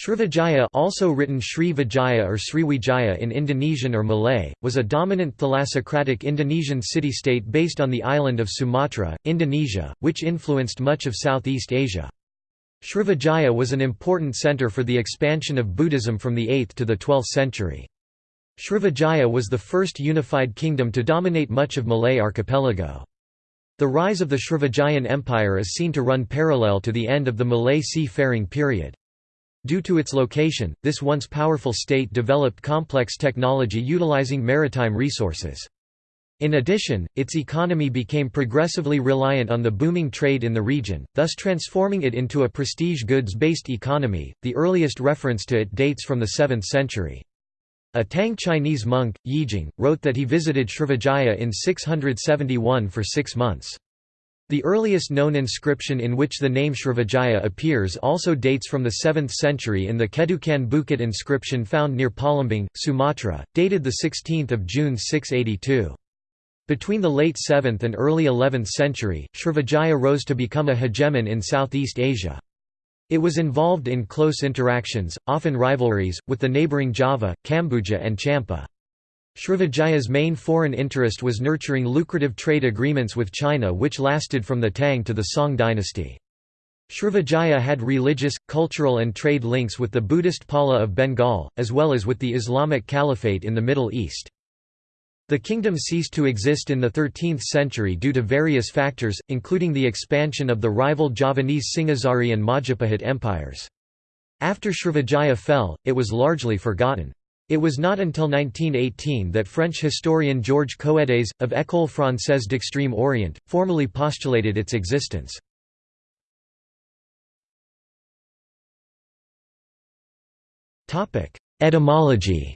Srivijaya also written Sri Vijaya or Sriwijaya in Indonesian or Malay, was a dominant thalassocratic Indonesian city-state based on the island of Sumatra, Indonesia, which influenced much of Southeast Asia. Srivijaya was an important centre for the expansion of Buddhism from the 8th to the 12th century. Srivijaya was the first unified kingdom to dominate much of Malay archipelago. The rise of the Srivijayan Empire is seen to run parallel to the end of the Malay sea-faring period. Due to its location, this once powerful state developed complex technology utilizing maritime resources. In addition, its economy became progressively reliant on the booming trade in the region, thus transforming it into a prestige goods-based economy. The earliest reference to it dates from the 7th century. A Tang Chinese monk, Yijing, wrote that he visited Srivijaya in 671 for six months. The earliest known inscription in which the name Srivijaya appears also dates from the 7th century in the Kedukan Bukit inscription found near Palembang, Sumatra, dated 16 June 682. Between the late 7th and early 11th century, Srivijaya rose to become a hegemon in Southeast Asia. It was involved in close interactions, often rivalries, with the neighbouring Java, Kambuja and Champa. Srivijaya's main foreign interest was nurturing lucrative trade agreements with China which lasted from the Tang to the Song dynasty. Srivijaya had religious, cultural and trade links with the Buddhist Pala of Bengal, as well as with the Islamic Caliphate in the Middle East. The kingdom ceased to exist in the 13th century due to various factors, including the expansion of the rival Javanese Singhasari and Majapahit empires. After Srivijaya fell, it was largely forgotten. It was not until 1918 that French historian Georges Coedes, of École française d'extrême orient, formally postulated its existence. Etymology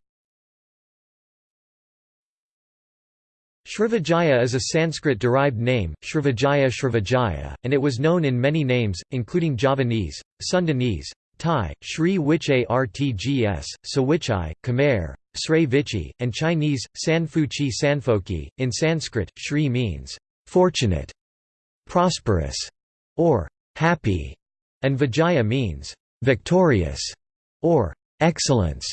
Srivijaya is a Sanskrit-derived name, Srivijaya Srivijaya, and it was known in many names, including Javanese, Sundanese, Thai, Sri Wichai Rtgs, Sawichai, Khmer, Srei Vichi, and Chinese, Sanfuchi Sanfoki. In Sanskrit, Shri means fortunate, prosperous, or happy, and Vijaya means victorious or excellence.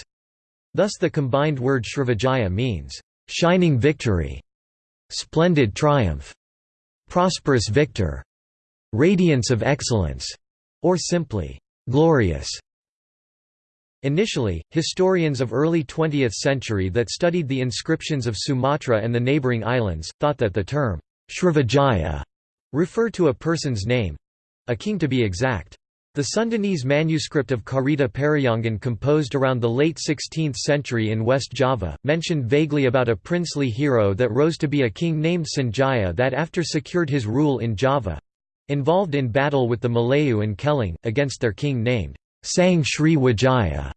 Thus the combined word Srivijaya means shining victory, splendid triumph, prosperous victor, radiance of excellence, or simply glorious. Initially, historians of early 20th century that studied the inscriptions of Sumatra and the neighboring islands, thought that the term Srivijaya referred to a person's name—a king to be exact. The Sundanese manuscript of Carita Parahyangan composed around the late 16th century in West Java, mentioned vaguely about a princely hero that rose to be a king named Sanjaya that after secured his rule in Java, involved in battle with the Malayu and Keling, against their king named Sang Sri Wijaya.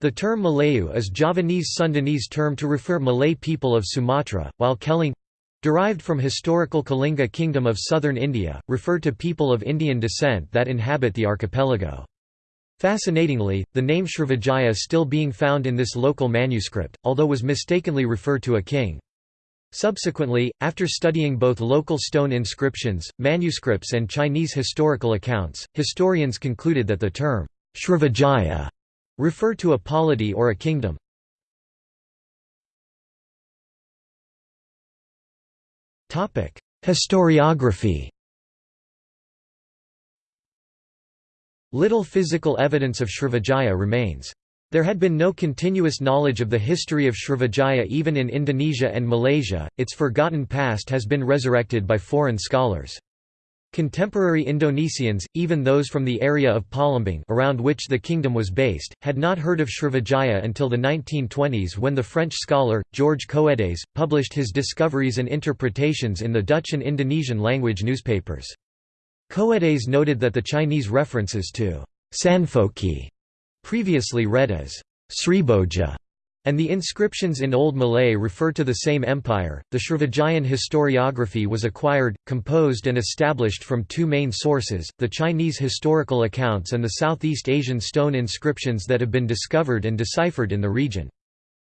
The term Malayu is Javanese Sundanese term to refer Malay people of Sumatra, while Keling derived from historical Kalinga kingdom of southern India, refer to people of Indian descent that inhabit the archipelago. Fascinatingly, the name Srivijaya still being found in this local manuscript, although was mistakenly referred to a king. Subsequently, after studying both local stone inscriptions, manuscripts and Chinese historical accounts, historians concluded that the term Srivijaya referred to a polity or a kingdom. Historiography Little physical evidence of Srivijaya remains. There had been no continuous knowledge of the history of Srivijaya even in Indonesia and Malaysia, its forgotten past has been resurrected by foreign scholars. Contemporary Indonesians, even those from the area of Palembang around which the kingdom was based, had not heard of Srivijaya until the 1920s when the French scholar, Georges Coedes, published his discoveries and interpretations in the Dutch and Indonesian language newspapers. Coedes noted that the Chinese references to Sanfoki previously read as Sriboja, and the inscriptions in Old Malay refer to the same empire. The Srivijayan historiography was acquired, composed, and established from two main sources the Chinese historical accounts and the Southeast Asian stone inscriptions that have been discovered and deciphered in the region.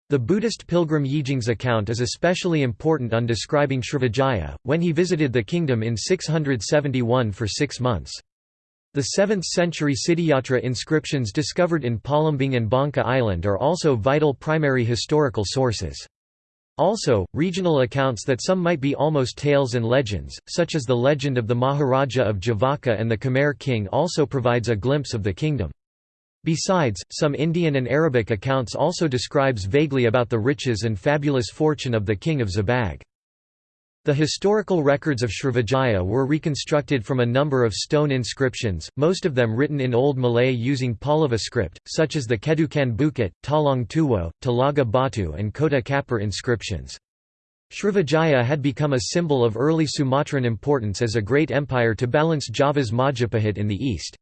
The Buddhist pilgrim Yijing's account is especially important on describing Srivijaya, when he visited the kingdom in 671 for six months. The 7th-century Siddhayatra inscriptions discovered in Palembang and Bangka Island are also vital primary historical sources. Also, regional accounts that some might be almost tales and legends, such as the legend of the Maharaja of Javaka and the Khmer king also provides a glimpse of the kingdom. Besides, some Indian and Arabic accounts also describes vaguely about the riches and fabulous fortune of the king of Zabag. The historical records of Srivijaya were reconstructed from a number of stone inscriptions, most of them written in Old Malay using Pallava script, such as the Kedukan Bukit, Talang Tuwo, Talaga Batu and Kota Kapur inscriptions. Srivijaya had become a symbol of early Sumatran importance as a great empire to balance Java's Majapahit in the east.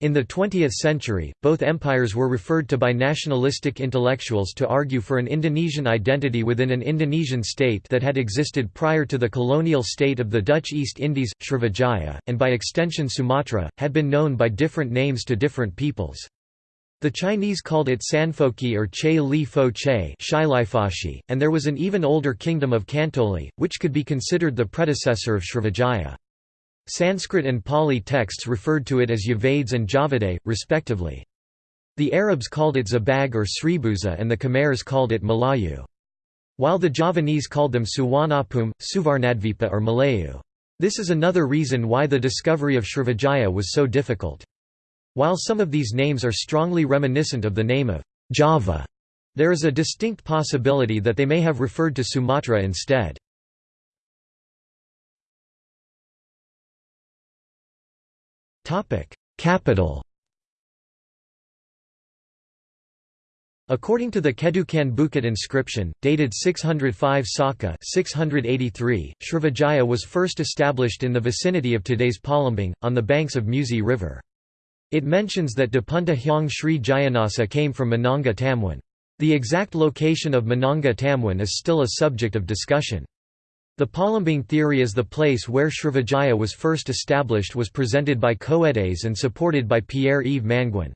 In the 20th century, both empires were referred to by nationalistic intellectuals to argue for an Indonesian identity within an Indonesian state that had existed prior to the colonial state of the Dutch East Indies. Srivijaya, and by extension Sumatra, had been known by different names to different peoples. The Chinese called it Sanfoki or Che Li Fo Che and there was an even older kingdom of Kantoli, which could be considered the predecessor of Srivijaya. Sanskrit and Pali texts referred to it as Yavades and Javade, respectively. The Arabs called it Zabag or Sribuza and the Khmers called it Malayu. While the Javanese called them Suwanapum, Suvarnadvipa or Malayu. This is another reason why the discovery of Srivijaya was so difficult. While some of these names are strongly reminiscent of the name of Java, there is a distinct possibility that they may have referred to Sumatra instead. Capital According to the Kedukan Bukit inscription, dated 605 Saka 683, Srivijaya was first established in the vicinity of today's Palembang, on the banks of Musi River. It mentions that Dapunta Hyang Sri Jayanasa came from Mananga Tamwan. The exact location of Mananga Tamwan is still a subject of discussion. The Palembang theory as the place where Srivijaya was first established was presented by Coedes and supported by Pierre-Yves Manguin.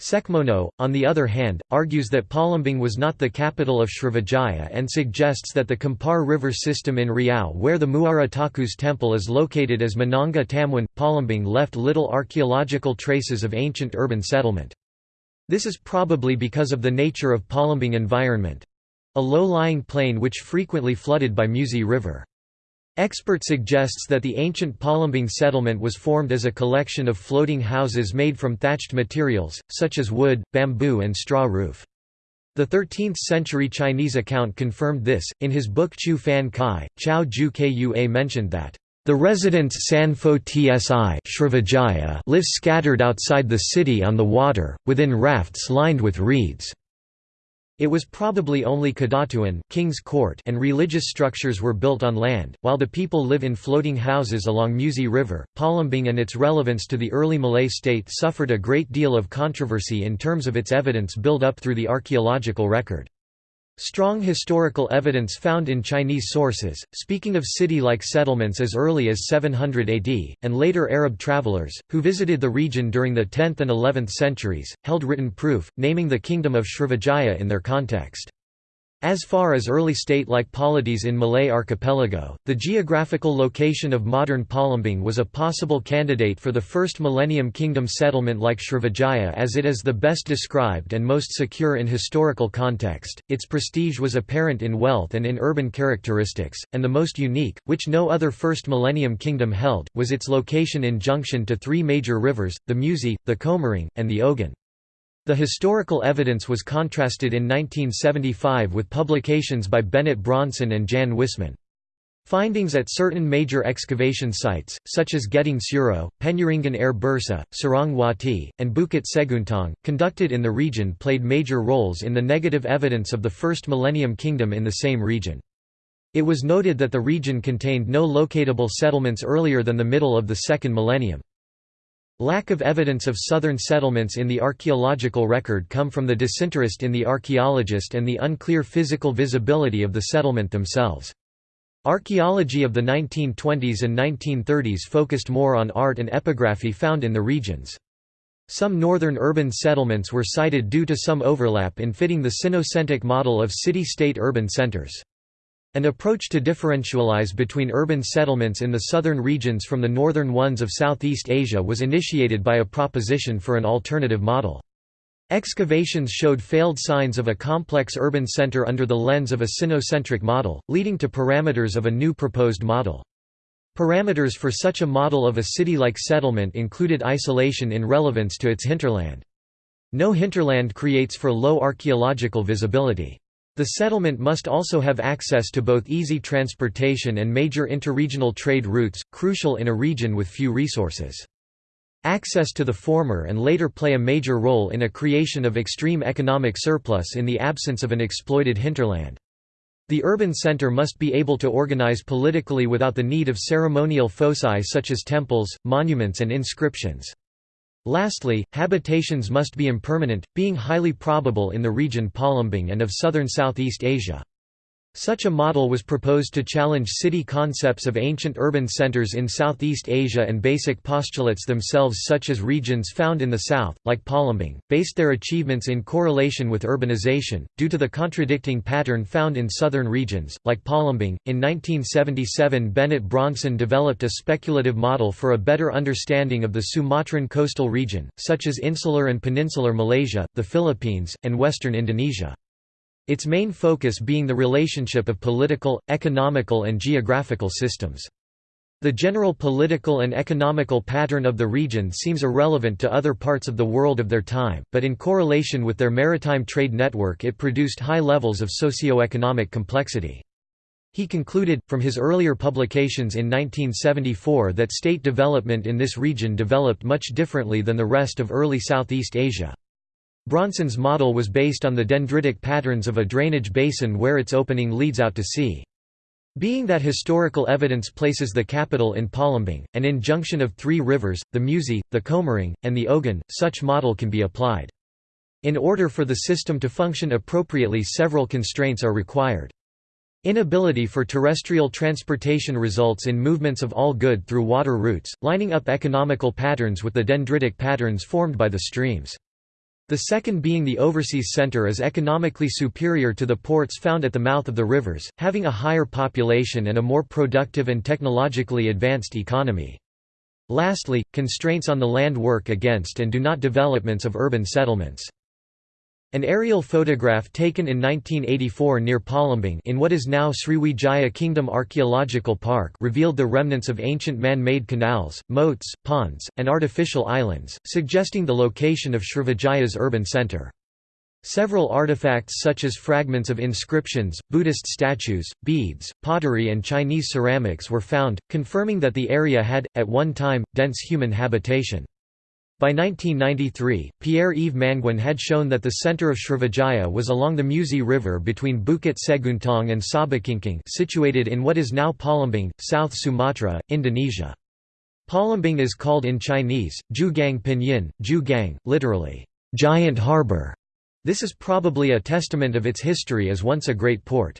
Soekmono, on the other hand, argues that Palembang was not the capital of Srivijaya and suggests that the Kampar River system in Riau where the Muara Takus temple is located as Mananga Tamwan. Palembang left little archaeological traces of ancient urban settlement. This is probably because of the nature of Palembang environment. A low-lying plain which frequently flooded by Musi River. Expert suggests that the ancient Palembang settlement was formed as a collection of floating houses made from thatched materials, such as wood, bamboo and straw roof. The 13th-century Chinese account confirmed this, in his book Chu Fan Kai, Chao Ju Kua mentioned that, "...the residents Sanfo Tsi live scattered outside the city on the water, within rafts lined with reeds." It was probably only Kadatuan King's Court and religious structures were built on land, while the people live in floating houses along Musi River. Palembang and its relevance to the early Malay state suffered a great deal of controversy in terms of its evidence built up through the archaeological record. Strong historical evidence found in Chinese sources, speaking of city-like settlements as early as 700 AD, and later Arab travelers, who visited the region during the 10th and 11th centuries, held written proof, naming the kingdom of Srivijaya in their context. As far as early state-like polities in Malay archipelago, the geographical location of modern Palembang was a possible candidate for the first Millennium Kingdom settlement like Srivijaya as it is the best described and most secure in historical context. Its prestige was apparent in wealth and in urban characteristics, and the most unique, which no other first Millennium Kingdom held, was its location in junction to three major rivers, the Musi, the Komering, and the Ogan. The historical evidence was contrasted in 1975 with publications by Bennett Bronson and Jan Wisseman. Findings at certain major excavation sites, such as Geding Suro, Penyaringan Air Bursa, Sarang Wati, and Bukit Seguntang, conducted in the region played major roles in the negative evidence of the First Millennium Kingdom in the same region. It was noted that the region contained no locatable settlements earlier than the middle of the second millennium. Lack of evidence of southern settlements in the archaeological record come from the disinterest in the archaeologist and the unclear physical visibility of the settlement themselves. Archaeology of the 1920s and 1930s focused more on art and epigraphy found in the regions. Some northern urban settlements were cited due to some overlap in fitting the Sinocentric model of city-state urban centers. An approach to differentialize between urban settlements in the southern regions from the northern ones of Southeast Asia was initiated by a proposition for an alternative model. Excavations showed failed signs of a complex urban center under the lens of a sinocentric model, leading to parameters of a new proposed model. Parameters for such a model of a city-like settlement included isolation in relevance to its hinterland. No hinterland creates for low archaeological visibility. The settlement must also have access to both easy transportation and major interregional trade routes, crucial in a region with few resources. Access to the former and later play a major role in a creation of extreme economic surplus in the absence of an exploited hinterland. The urban center must be able to organize politically without the need of ceremonial foci such as temples, monuments and inscriptions. Lastly, habitations must be impermanent, being highly probable in the region Palembang and of southern Southeast Asia. Such a model was proposed to challenge city concepts of ancient urban centers in Southeast Asia and basic postulates themselves such as regions found in the south, like Palembang, based their achievements in correlation with urbanization, due to the contradicting pattern found in southern regions, like Palembang. In 1977 Bennett Bronson developed a speculative model for a better understanding of the Sumatran coastal region, such as insular and peninsular Malaysia, the Philippines, and western Indonesia. Its main focus being the relationship of political, economical and geographical systems. The general political and economical pattern of the region seems irrelevant to other parts of the world of their time, but in correlation with their maritime trade network it produced high levels of socio-economic complexity. He concluded, from his earlier publications in 1974 that state development in this region developed much differently than the rest of early Southeast Asia. Bronson's model was based on the dendritic patterns of a drainage basin where its opening leads out to sea. Being that historical evidence places the capital in Palembang, and in junction of three rivers, the Musi, the Komering, and the Ogan, such model can be applied. In order for the system to function appropriately several constraints are required. Inability for terrestrial transportation results in movements of all good through water routes, lining up economical patterns with the dendritic patterns formed by the streams. The second being the overseas center is economically superior to the ports found at the mouth of the rivers, having a higher population and a more productive and technologically advanced economy. Lastly, constraints on the land work against and do not developments of urban settlements. An aerial photograph taken in 1984 near Palembang in what is now Sriwijaya Kingdom Archaeological Park revealed the remnants of ancient man-made canals, moats, ponds, and artificial islands, suggesting the location of Srivijaya's urban centre. Several artifacts such as fragments of inscriptions, Buddhist statues, beads, pottery and Chinese ceramics were found, confirming that the area had, at one time, dense human habitation. By 1993, Pierre-Yves Manguin had shown that the center of Srivijaya was along the Musi River between Bukit Seguntang and Sabakingking situated in what is now Palembang, South Sumatra, Indonesia. Palembang is called in Chinese, Jugang Pinyin, Jugang, literally, giant harbor. This is probably a testament of its history as once a great port.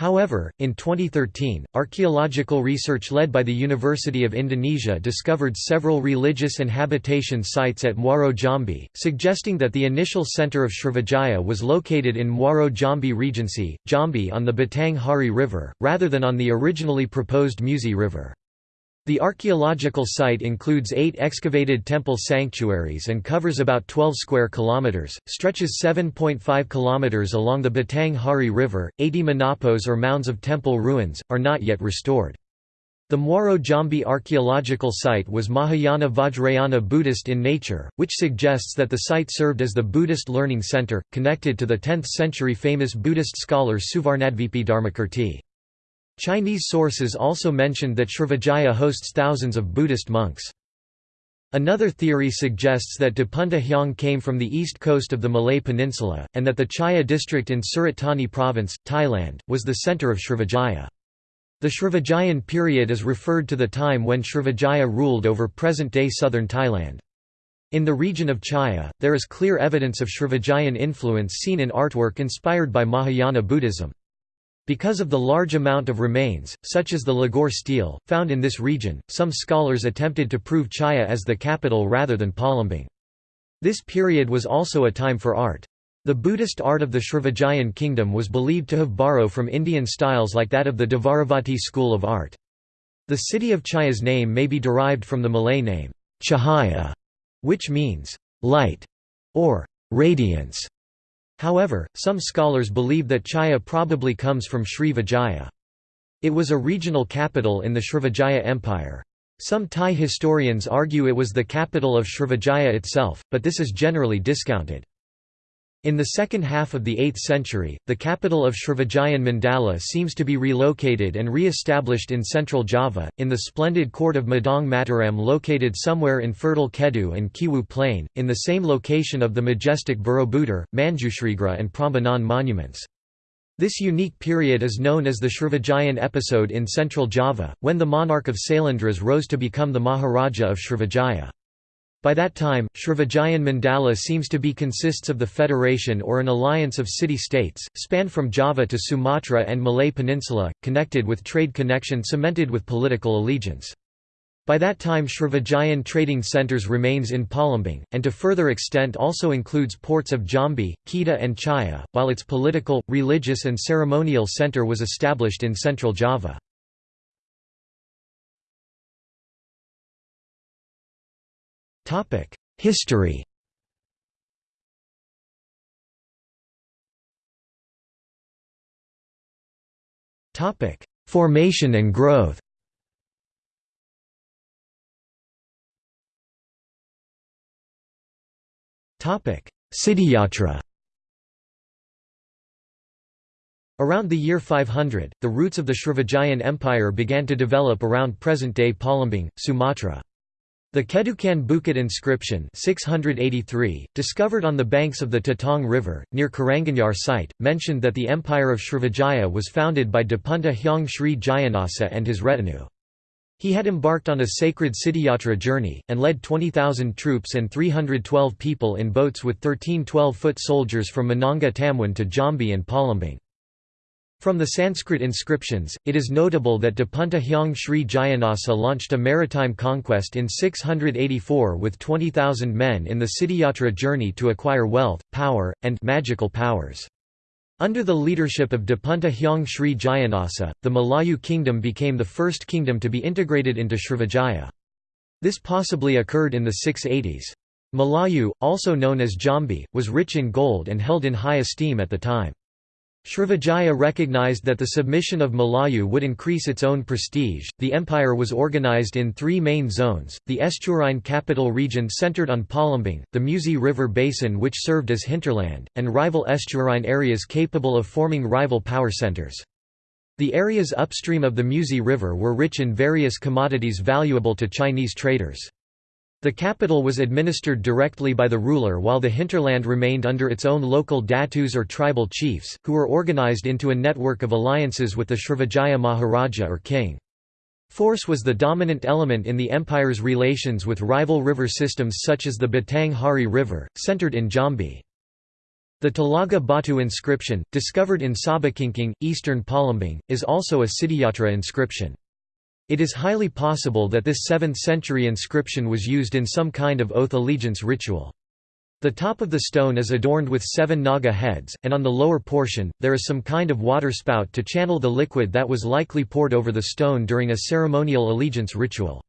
However, in 2013, archaeological research led by the University of Indonesia discovered several religious and habitation sites at Muaro Jambi, suggesting that the initial center of Srivijaya was located in Muaro Jambi Regency, Jambi on the Batang Hari River, rather than on the originally proposed Musi River. The archaeological site includes eight excavated temple sanctuaries and covers about 12 square kilometers, stretches 7.5 kilometers along the Batang Hari River. 80 menapos or mounds of temple ruins, are not yet restored. The Muaro Jambi archaeological site was Mahayana Vajrayana Buddhist in nature, which suggests that the site served as the Buddhist learning center, connected to the 10th century famous Buddhist scholar Suvarnadvipi Dharmakirti. Chinese sources also mentioned that Srivijaya hosts thousands of Buddhist monks. Another theory suggests that Dapunta Hyang came from the east coast of the Malay Peninsula, and that the Chaiya district in Surat Thani province, Thailand, was the centre of Srivijaya. The Srivijayan period is referred to the time when Srivijaya ruled over present-day southern Thailand. In the region of Chaiya, there is clear evidence of Srivijayan influence seen in artwork inspired by Mahayana Buddhism. Because of the large amount of remains, such as the Ligor stele, found in this region, some scholars attempted to prove Chaiya as the capital rather than Palembang. This period was also a time for art. The Buddhist art of the Srivijayan kingdom was believed to have borrowed from Indian styles like that of the Dvaravati school of art. The city of Chaiya's name may be derived from the Malay name, Chahaya, which means light or radiance. However, some scholars believe that Chaiya probably comes from Sri Vijaya. It was a regional capital in the Srivijaya Empire. Some Thai historians argue it was the capital of Srivijaya itself, but this is generally discounted. In the second half of the 8th century, the capital of Srivijayan Mandala seems to be relocated and re-established in central Java, in the splendid court of Medang Mataram located somewhere in fertile Kedu and Kewu plain, in the same location of the majestic Borobudur, Manjusrigrha and Prambanan monuments. This unique period is known as the Srivijayan episode in central Java, when the monarch of Sailendras rose to become the Maharaja of Srivijaya. By that time, Srivijayan Mandala seems to be consists of the federation or an alliance of city-states, spanned from Java to Sumatra and Malay Peninsula, connected with trade connection cemented with political allegiance. By that time Srivijayan trading centres remains in Palembang, and to further extent also includes ports of Jambi, Kedah and Chaiya, while its political, religious and ceremonial centre was established in central Java. History. Formation and growth. Topic: Siddhiyatra Around the year 500, the roots of the Srivijayan Empire began to develop around present-day Palembang, Sumatra. The Kedukan Bukit inscription 683, discovered on the banks of the Tatang River, near Karanganyar site, mentioned that the empire of Srivijaya was founded by Dapunta Hyang Sri Jayanasa and his retinue. He had embarked on a sacred Siddhiyatra journey, and led 20,000 troops and 312 people in boats with 13 12-foot soldiers from Mananga Tamwan to Jambi and Palembang. From the Sanskrit inscriptions, it is notable that Dapunta Hyang Sri Jayanasa launched a maritime conquest in 684 with 20,000 men in the Siddhiyatra journey to acquire wealth, power, and magical powers. Under the leadership of Dapunta Hyang Sri Jayanasa, the Malayu kingdom became the first kingdom to be integrated into Srivijaya. This possibly occurred in the 680s. Malayu, also known as Jambi, was rich in gold and held in high esteem at the time. Srivijaya recognized that the submission of Malayu would increase its own prestige. The empire was organized in three main zones the estuarine capital region centered on Palembang, the Musi River basin, which served as hinterland, and rival estuarine areas capable of forming rival power centers. The areas upstream of the Musi River were rich in various commodities valuable to Chinese traders. The capital was administered directly by the ruler while the hinterland remained under its own local datus or tribal chiefs, who were organized into a network of alliances with the Srivijaya Maharaja or king. Force was the dominant element in the empire's relations with rival river systems such as the Batang Hari River, centered in Jambi. The Talaga Batu inscription, discovered in Sabakingking, eastern Palembang, is also a Siddhiyatra inscription. It is highly possible that this 7th-century inscription was used in some kind of oath allegiance ritual. The top of the stone is adorned with seven naga heads, and on the lower portion, there is some kind of water spout to channel the liquid that was likely poured over the stone during a ceremonial allegiance ritual.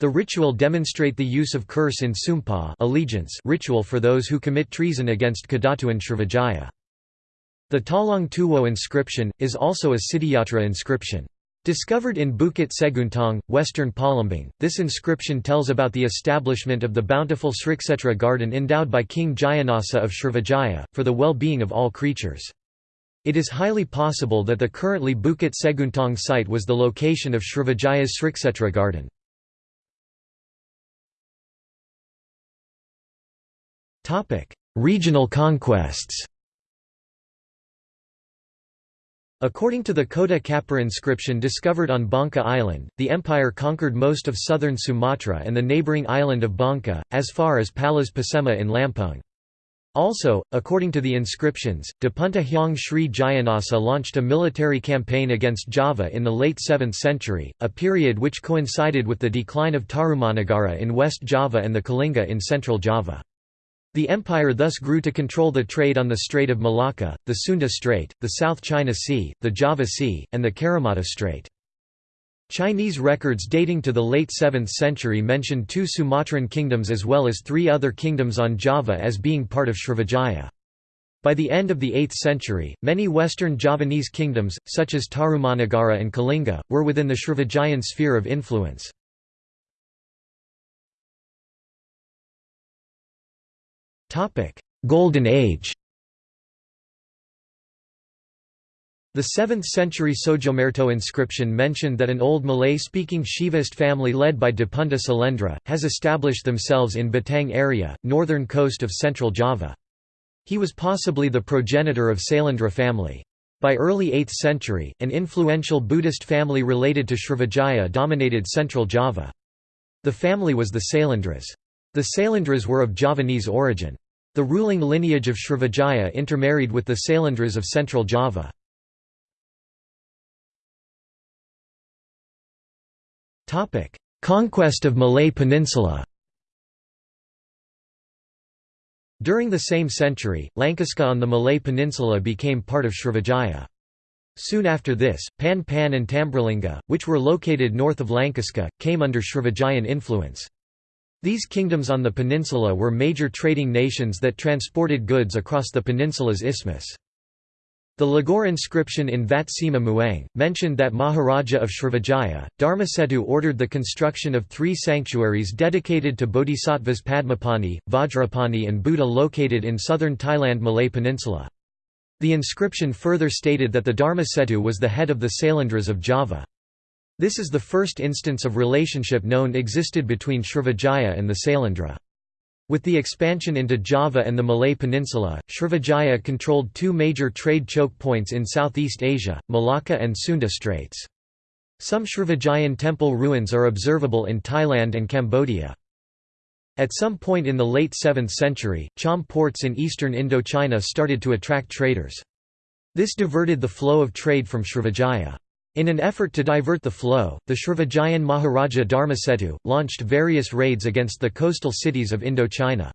The ritual demonstrate the use of curse in Sumpa allegiance ritual for those who commit treason against Kedatuan Srivijaya. The Talang Tuwo inscription, is also a Siddhiyatra inscription. Discovered in Bukit Seguntang, western Palembang, this inscription tells about the establishment of the bountiful Sriksetra garden endowed by King Jayanasa of Srivijaya, for the well-being of all creatures. It is highly possible that the currently Bukit Seguntang site was the location of Srivijaya's Sriksetra garden. Regional conquests According to the Kota Kapur inscription discovered on Bangka Island, the empire conquered most of southern Sumatra and the neighbouring island of Bangka, as far as Palas Pasema in Lampung. Also, according to the inscriptions, Dapunta Hyang Sri Jayanasa launched a military campaign against Java in the late 7th century, a period which coincided with the decline of Tarumanagara in West Java and the Kalinga in central Java. The empire thus grew to control the trade on the Strait of Malacca, the Sunda Strait, the South China Sea, the Java Sea, and the Karimata Strait. Chinese records dating to the late 7th century mention two Sumatran kingdoms as well as three other kingdoms on Java as being part of Srivijaya. By the end of the 8th century, many western Javanese kingdoms, such as Tarumanagara and Kalinga, were within the Srivijayan sphere of influence. Golden Age The 7th-century Sojomerto inscription mentioned that an old Malay-speaking Shivaist family led by Dapunta Sailendra, has established themselves in Batang area, northern coast of central Java. He was possibly the progenitor of Sailendra family. By early 8th century, an influential Buddhist family related to Srivijaya dominated central Java. The family was the Sailendras. The Sailendras were of Javanese origin. The ruling lineage of Srivijaya intermarried with the Sailendras of central Java. Conquest of Malay Peninsula During the same century, Langkasuka on the Malay Peninsula became part of Srivijaya. Soon after this, Pan Pan and Tambralinga, which were located north of Langkasuka, came under Srivijayan influence. These kingdoms on the peninsula were major trading nations that transported goods across the peninsula's isthmus. The Ligor inscription in Vat Sima Muang, mentioned that Maharaja of Srivijaya, Dharmasetu ordered the construction of three sanctuaries dedicated to bodhisattvas Padmapani, Vajrapani and Buddha located in southern Thailand Malay Peninsula. The inscription further stated that the Dharmasetu was the head of the Sailendras of Java. This is the first instance of relationship known existed between Srivijaya and the Sailendra. With the expansion into Java and the Malay Peninsula, Srivijaya controlled two major trade choke points in Southeast Asia, Malacca and Sunda Straits. Some Srivijayan temple ruins are observable in Thailand and Cambodia. At some point in the late 7th century, Cham ports in eastern Indochina started to attract traders. This diverted the flow of trade from Srivijaya. In an effort to divert the flow, the Srivijayan Maharaja Dharmasetu, launched various raids against the coastal cities of Indochina.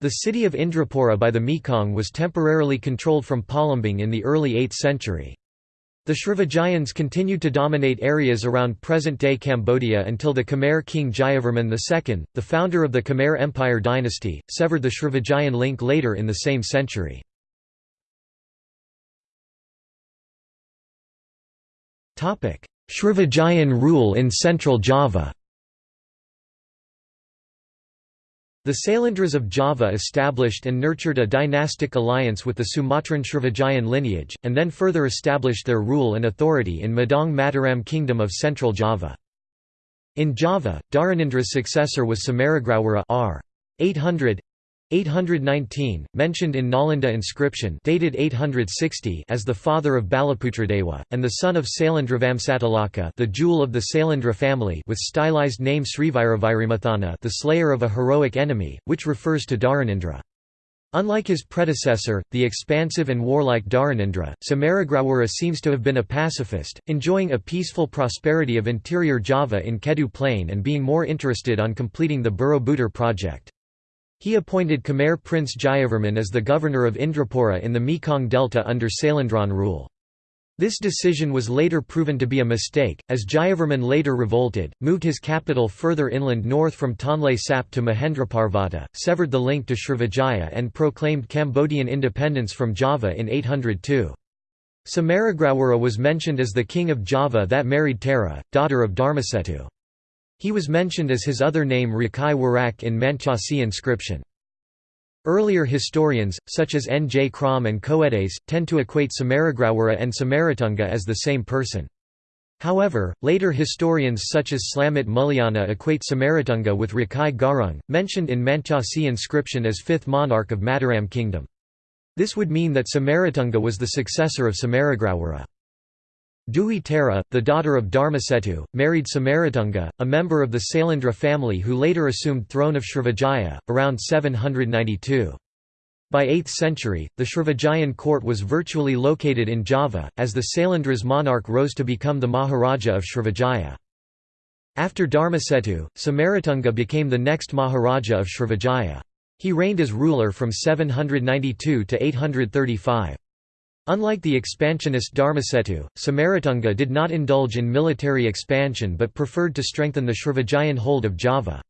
The city of Indrapura by the Mekong was temporarily controlled from Palembang in the early 8th century. The Srivijayans continued to dominate areas around present-day Cambodia until the Khmer king Jayavarman II, the founder of the Khmer Empire dynasty, severed the Srivijayan link later in the same century. Srivijayan rule in central Java The Sailendras of Java established and nurtured a dynastic alliance with the Sumatran Srivijayan lineage, and then further established their rule and authority in Medang Mataram Kingdom of Central Java. In Java, Dharanindra's successor was Samaragrawira r. 800 819, mentioned in Nalanda inscription dated 860 as the father of Balaputradeva, and the son of Sailendra Vamsatilaka the jewel of the Sailendra family with stylized name Sriviravairimathana the slayer of a heroic enemy, which refers to Dharanindra. Unlike his predecessor, the expansive and warlike Dharanindra, Samaragrawira seems to have been a pacifist, enjoying a peaceful prosperity of interior Java in Kedu Plain and being more interested on completing the Borobudur project. He appointed Khmer Prince Jayavarman as the governor of Indrapura in the Mekong Delta under Sailendran rule. This decision was later proven to be a mistake, as Jayavarman later revolted, moved his capital further inland north from Tonle Sap to Mahendraparvata, severed the link to Srivijaya and proclaimed Cambodian independence from Java in 802. Samaragrawira was mentioned as the king of Java that married Tara, daughter of Dharmasetu. He was mentioned as his other name Rakai Warak in Mantyasih inscription. Earlier historians, such as N. J. Krom and Coedes, tend to equate Samaragrawira and Samaratunga as the same person. However, later historians such as Slamet Mulyana equate Samaratunga with Rakai Garung, mentioned in Mantyasih inscription as fifth monarch of Mataram kingdom. This would mean that Samaratunga was the successor of Samaragrawira. Dewi Tara, the daughter of Dharmasetu, married Samaratunga, a member of the Sailendra family who later assumed throne of Srivijaya, around 792. By 8th century, the Srivijayan court was virtually located in Java, as the Sailendra's monarch rose to become the Maharaja of Srivijaya. After Dharmasetu, Samaratunga became the next Maharaja of Srivijaya. He reigned as ruler from 792 to 835. Unlike the expansionist Dharmasetu, Samaratunga did not indulge in military expansion but preferred to strengthen the Srivijayan hold of Java.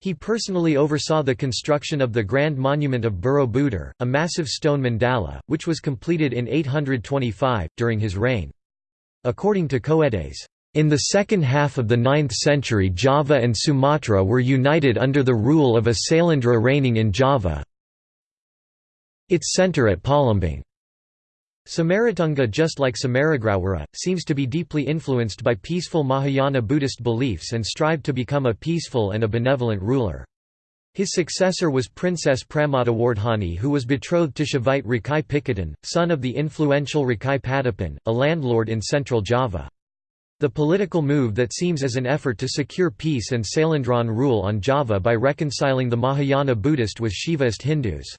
He personally oversaw the construction of the Grand Monument of Borobudur, a massive stone mandala, which was completed in 825, during his reign. According to Coedes, in the second half of the 9th century Java and Sumatra were united under the rule of a Sailendra reigning in Java its centre at Palembang. Samaratunga just like Samaragrawira, seems to be deeply influenced by peaceful Mahayana Buddhist beliefs and strived to become a peaceful and a benevolent ruler. His successor was Princess Pramadawardhani who was betrothed to Shavite Rakai Pikatan, son of the influential Rakai Patapan, a landlord in central Java. The political move that seems as an effort to secure peace and Sailendran rule on Java by reconciling the Mahayana Buddhist with Shivaist Hindus.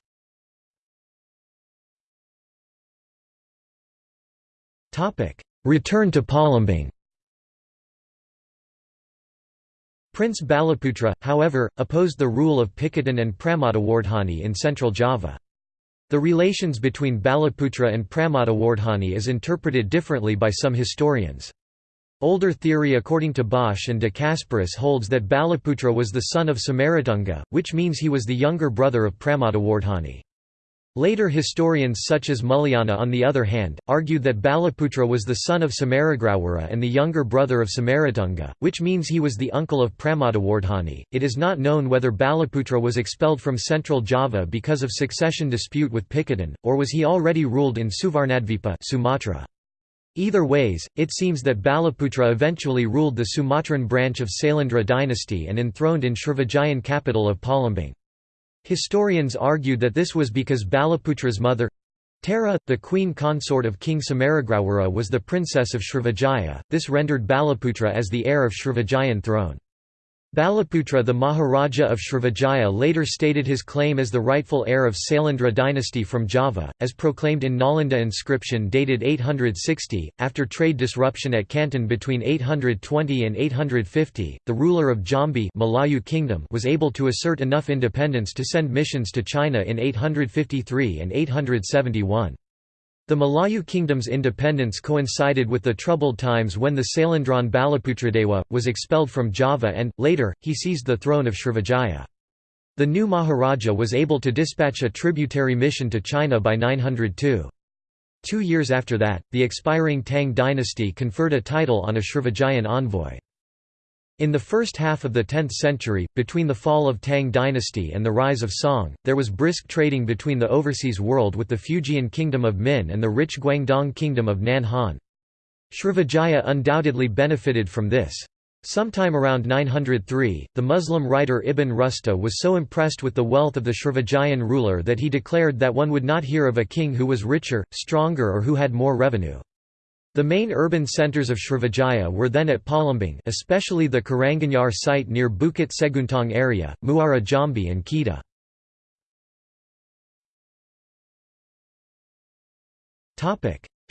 Return to Palembang Prince Balaputra, however, opposed the rule of Pikatan and Pramadawardhani in central Java. The relations between Balaputra and Pramadawardhani is interpreted differently by some historians. Older theory according to Bosch and de Casparis holds that Balaputra was the son of Samaratunga, which means he was the younger brother of Pramadawardhani. Later historians such as Mulyana on the other hand, argued that Balaputra was the son of Samaragrawira and the younger brother of Samaratunga, which means he was the uncle of Pramadawardhani. It is not known whether Balaputra was expelled from central Java because of succession dispute with Pikatan, or was he already ruled in Suvarnadvipa Sumatra. Either ways, it seems that Balaputra eventually ruled the Sumatran branch of Sailendra dynasty and enthroned in Srivijayan capital of Palembang. Historians argued that this was because Balaputra's mother Tara, the queen consort of King Samaragrawira was the princess of Srivijaya, this rendered Balaputra as the heir of Srivijayan throne. Balaputra the Maharaja of Srivijaya later stated his claim as the rightful heir of Sailendra dynasty from Java, as proclaimed in Nalanda inscription dated 860. After trade disruption at Canton between 820 and 850, the ruler of Jambi Malayu Kingdom was able to assert enough independence to send missions to China in 853 and 871. The Malayu kingdom's independence coincided with the troubled times when the Sailendran Balaputradewa, was expelled from Java and, later, he seized the throne of Srivijaya. The new Maharaja was able to dispatch a tributary mission to China by 902. Two years after that, the expiring Tang dynasty conferred a title on a Srivijayan envoy. In the first half of the 10th century, between the fall of Tang dynasty and the rise of Song, there was brisk trading between the overseas world with the Fujian kingdom of Min and the rich Guangdong kingdom of Nanhan. Srivijaya undoubtedly benefited from this. Sometime around 903, the Muslim writer Ibn Rusta was so impressed with the wealth of the Srivijayan ruler that he declared that one would not hear of a king who was richer, stronger or who had more revenue. The main urban centres of Srivijaya were then at Palembang especially the Karanganyar site near Bukit Seguntang area, Muara Jambi and Kedah.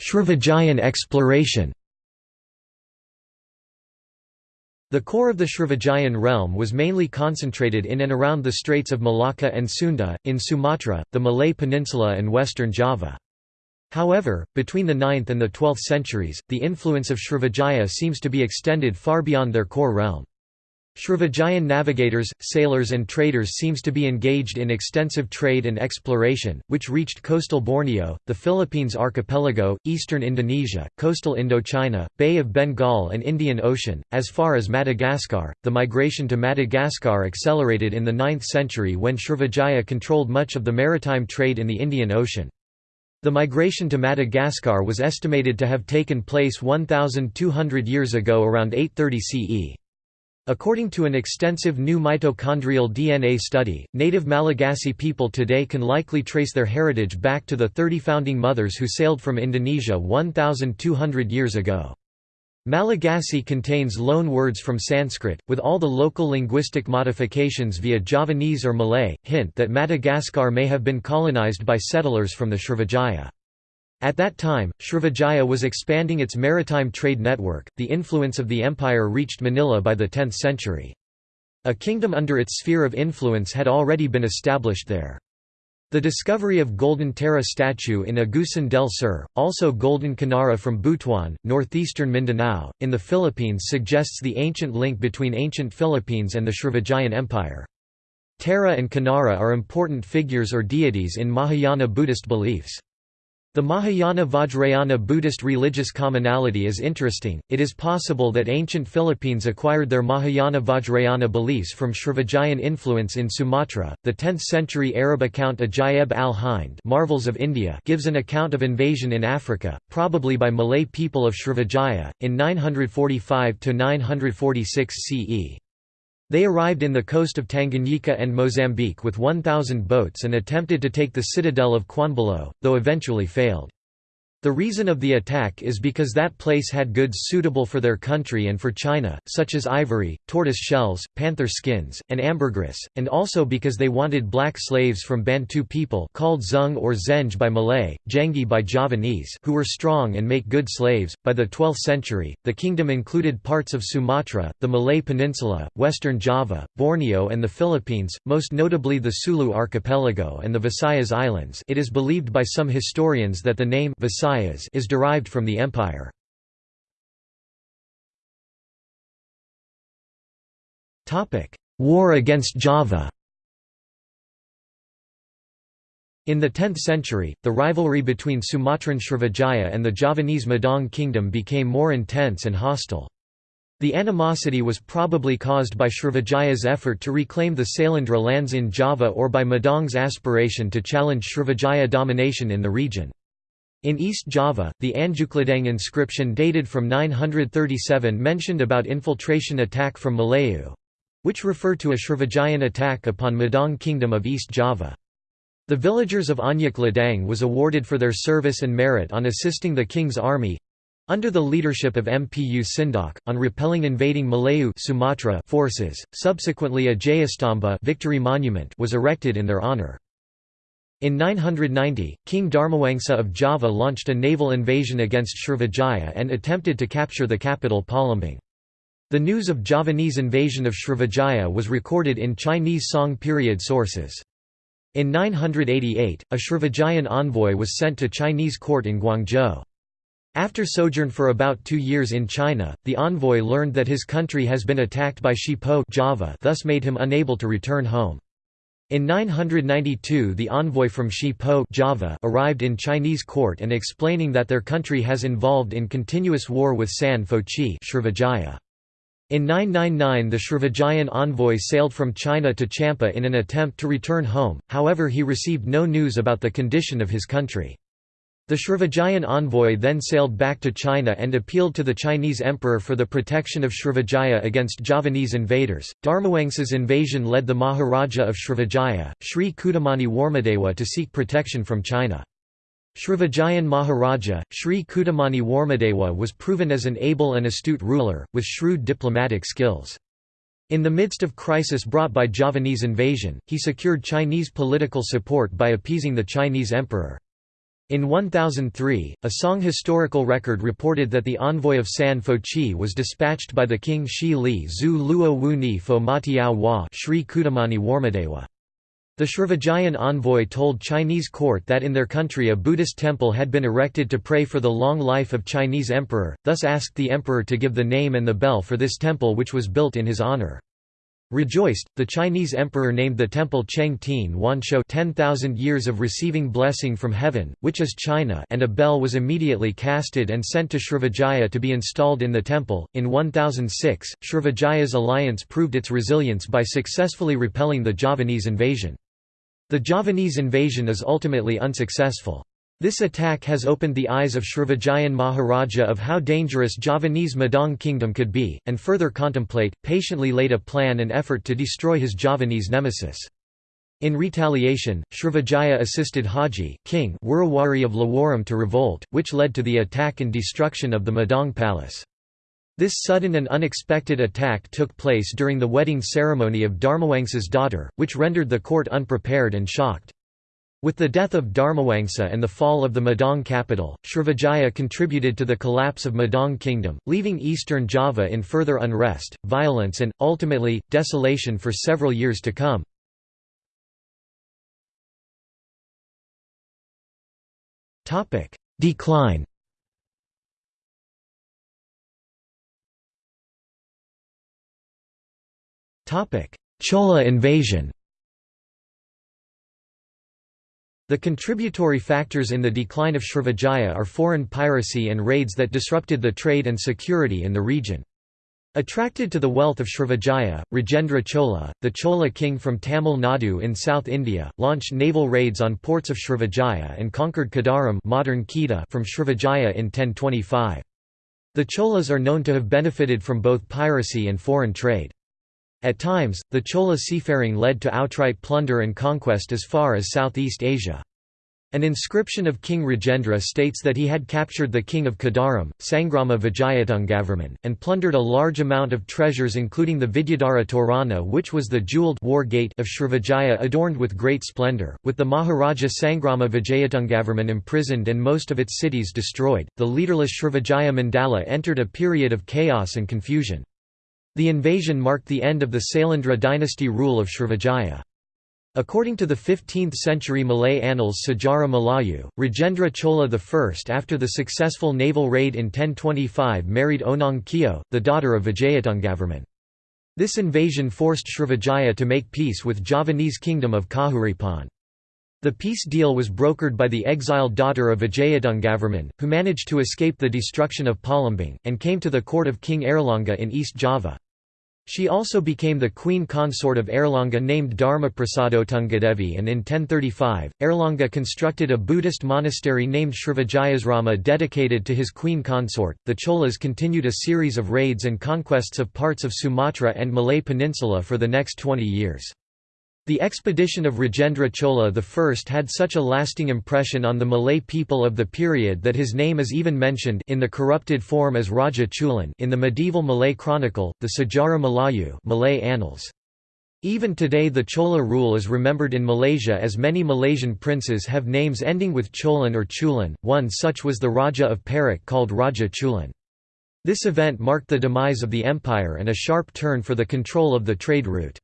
Srivijayan exploration The core of the Srivijayan realm was mainly concentrated in and around the Straits of Malacca and Sunda, in Sumatra, the Malay Peninsula and western Java. However, between the 9th and the 12th centuries, the influence of Srivijaya seems to be extended far beyond their core realm. Srivijayan navigators, sailors and traders seems to be engaged in extensive trade and exploration, which reached coastal Borneo, the Philippines archipelago, eastern Indonesia, coastal Indochina, Bay of Bengal and Indian Ocean, as far as Madagascar. The migration to Madagascar accelerated in the 9th century when Srivijaya controlled much of the maritime trade in the Indian Ocean. The migration to Madagascar was estimated to have taken place 1,200 years ago around 830 CE. According to an extensive new mitochondrial DNA study, native Malagasy people today can likely trace their heritage back to the 30 founding mothers who sailed from Indonesia 1,200 years ago. Malagasy contains loan words from Sanskrit, with all the local linguistic modifications via Javanese or Malay, hint that Madagascar may have been colonized by settlers from the Srivijaya. At that time, Srivijaya was expanding its maritime trade network, the influence of the empire reached Manila by the 10th century. A kingdom under its sphere of influence had already been established there. The discovery of Golden Tara statue in Agusan del Sur, also Golden Kinnara from Butuan, northeastern Mindanao, in the Philippines suggests the ancient link between ancient Philippines and the Srivijayan Empire. Tara and Kinnara are important figures or deities in Mahayana Buddhist beliefs. The Mahayana Vajrayana Buddhist religious commonality is interesting. It is possible that ancient Philippines acquired their Mahayana Vajrayana beliefs from Srivijayan influence in Sumatra. The 10th century Arab account Ajaib al Hind Marvels of India gives an account of invasion in Africa, probably by Malay people of Srivijaya, in 945 946 CE. They arrived in the coast of Tanganyika and Mozambique with 1,000 boats and attempted to take the citadel of Kwanbalo, though eventually failed. The reason of the attack is because that place had goods suitable for their country and for China, such as ivory, tortoise shells, panther skins, and ambergris, and also because they wanted black slaves from Bantu people called Zung or Zeng by Malay, Jengi by Javanese who were strong and make good slaves. By the 12th century, the kingdom included parts of Sumatra, the Malay Peninsula, western Java, Borneo and the Philippines, most notably the Sulu archipelago and the Visayas Islands it is believed by some historians that the name Visayas is derived from the empire. War against Java In the 10th century, the rivalry between Sumatran Srivijaya and the Javanese Medang kingdom became more intense and hostile. The animosity was probably caused by Srivijaya's effort to reclaim the Sailendra lands in Java or by Medang's aspiration to challenge Srivijaya domination in the region. In East Java, the Anjukladang inscription dated from 937 mentioned about infiltration attack from Malayu—which refer to a Srivijayan attack upon Medang Kingdom of East Java. The villagers of Anjuk Ladang was awarded for their service and merit on assisting the king's army under the leadership of Mpu Sindok, on repelling invading Malayu Sumatra forces. Subsequently a Jayastamba victory monument was erected in their honor. In 990, King Dharmawangsa of Java launched a naval invasion against Srivijaya and attempted to capture the capital Palembang. The news of Javanese invasion of Srivijaya was recorded in Chinese Song period sources. In 988, a Srivijayan envoy was sent to Chinese court in Guangzhou. After sojourn for about two years in China, the envoy learned that his country has been attacked by Shipo Java thus made him unable to return home. In 992 the envoy from Shi Po Java arrived in Chinese court and explaining that their country has involved in continuous war with San Fo Chi Srivijaya. In 999 the Srivijayan envoy sailed from China to Champa in an attempt to return home, however he received no news about the condition of his country. The Srivijayan envoy then sailed back to China and appealed to the Chinese emperor for the protection of Srivijaya against Javanese invaders. Dharmawangsa's invasion led the Maharaja of Srivijaya, Sri Cudamani Warmadewa, to seek protection from China. Srivijayan Maharaja, Sri Cudamani Warmadewa was proven as an able and astute ruler, with shrewd diplomatic skills. In the midst of crisis brought by Javanese invasion, he secured Chinese political support by appeasing the Chinese emperor. In 1003, a Song historical record reported that the envoy of San Fo Chi was dispatched by the king Shi Li Zhu Luo Wu Ni Fo Matiao Wa Sri Cudamani Warmadewa. The Srivijayan envoy told Chinese court that in their country a Buddhist temple had been erected to pray for the long life of Chinese emperor, thus asked the emperor to give the name and the bell for this temple which was built in his honor. Rejoiced, the Chinese emperor named the temple Cheng Tin Wanshou 10,000 years of receiving blessing from heaven, which is China and a bell was immediately casted and sent to Srivijaya to be installed in the temple. In 1006, Srivijaya's alliance proved its resilience by successfully repelling the Javanese invasion. The Javanese invasion is ultimately unsuccessful. This attack has opened the eyes of Srivijayan Maharaja of how dangerous Javanese Medang kingdom could be, and further contemplate, patiently laid a plan and effort to destroy his Javanese nemesis. In retaliation, Srivijaya assisted Haji king Wurawari of Lawaram to revolt, which led to the attack and destruction of the Medang palace. This sudden and unexpected attack took place during the wedding ceremony of Dharmawangsa's daughter, which rendered the court unprepared and shocked. With the death of Dharmawangsa and the fall of the Medang capital, Srivijaya contributed to the collapse of Medang kingdom, leaving eastern Java in further unrest, violence and, ultimately, desolation for several years to come. Decline Chola invasion The contributory factors in the decline of Srivijaya are foreign piracy and raids that disrupted the trade and security in the region. Attracted to the wealth of Srivijaya, Rajendra Chola, the Chola king from Tamil Nadu in South India, launched naval raids on ports of Srivijaya and conquered Kadaram modern Kedah from Srivijaya in 1025. The Cholas are known to have benefited from both piracy and foreign trade. At times, the Chola seafaring led to outright plunder and conquest as far as Southeast Asia. An inscription of King Rajendra states that he had captured the king of Kadaram, Sangrama Vijayatungavarman, and plundered a large amount of treasures including the Vidyadhara Torana which was the jewelled war gate of Srivijaya adorned with great splendour. With the Maharaja Sangrama Vijayatungavarman imprisoned and most of its cities destroyed, the leaderless Srivijaya Mandala entered a period of chaos and confusion. The invasion marked the end of the Sailendra dynasty rule of Srivijaya. According to the 15th-century Malay annals Sejarah Melayu, Rajendra Chola I after the successful naval raid in 1025 married Onang Keo, the daughter of Vijayatungavarman. This invasion forced Srivijaya to make peace with Javanese kingdom of Kahuripan. The peace deal was brokered by the exiled daughter of Vijayatungavarman, who managed to escape the destruction of Palembang, and came to the court of King Airlangga in East Java. She also became the queen consort of Airlangga named Dharma Prasadotungadevi and in 1035, Airlangga constructed a Buddhist monastery named Srivijayasrama dedicated to his queen consort. The Cholas continued a series of raids and conquests of parts of Sumatra and Malay Peninsula for the next 20 years. The expedition of Rajendra Chola I had such a lasting impression on the Malay people of the period that his name is even mentioned in the corrupted form as Raja Chulan in the medieval Malay chronicle, the Sejarah Melayu Malay Annals. Even today the Chola rule is remembered in Malaysia as many Malaysian princes have names ending with Cholan or Chulan, one such was the Raja of Perak called Raja Chulan. This event marked the demise of the empire and a sharp turn for the control of the trade route.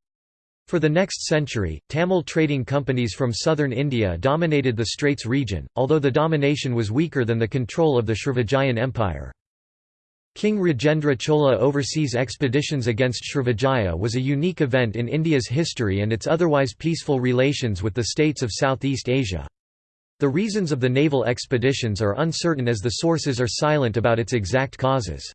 For the next century, Tamil trading companies from southern India dominated the Straits region, although the domination was weaker than the control of the Srivijayan Empire. King Rajendra Chola overseas expeditions against Srivijaya was a unique event in India's history and its otherwise peaceful relations with the states of Southeast Asia. The reasons of the naval expeditions are uncertain as the sources are silent about its exact causes.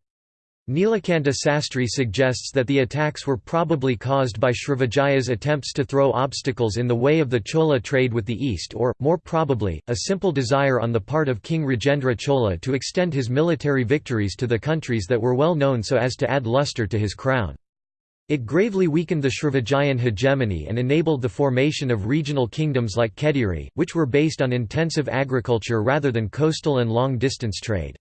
Nilakanta Sastry suggests that the attacks were probably caused by Srivijaya's attempts to throw obstacles in the way of the Chola trade with the East or, more probably, a simple desire on the part of King Rajendra Chola to extend his military victories to the countries that were well known so as to add luster to his crown. It gravely weakened the Srivijayan hegemony and enabled the formation of regional kingdoms like Kediri, which were based on intensive agriculture rather than coastal and long-distance trade.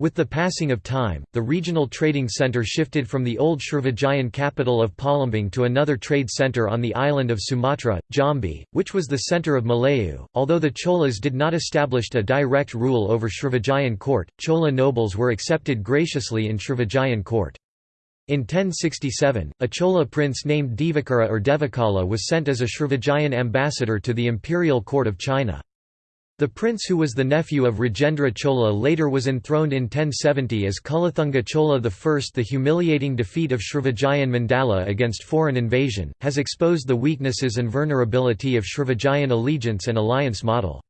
With the passing of time, the regional trading centre shifted from the old Srivijayan capital of Palembang to another trade centre on the island of Sumatra, Jambi, which was the centre of Malayu. Although the Cholas did not establish a direct rule over Srivijayan court, Chola nobles were accepted graciously in Srivijayan court. In 1067, a Chola prince named Divakara or Devakala was sent as a Srivijayan ambassador to the imperial court of China. The prince who was the nephew of Rajendra Chola later was enthroned in 1070 as Kulathunga Chola I. The humiliating defeat of Srivijayan Mandala against foreign invasion, has exposed the weaknesses and vulnerability of Srivijayan allegiance and alliance model.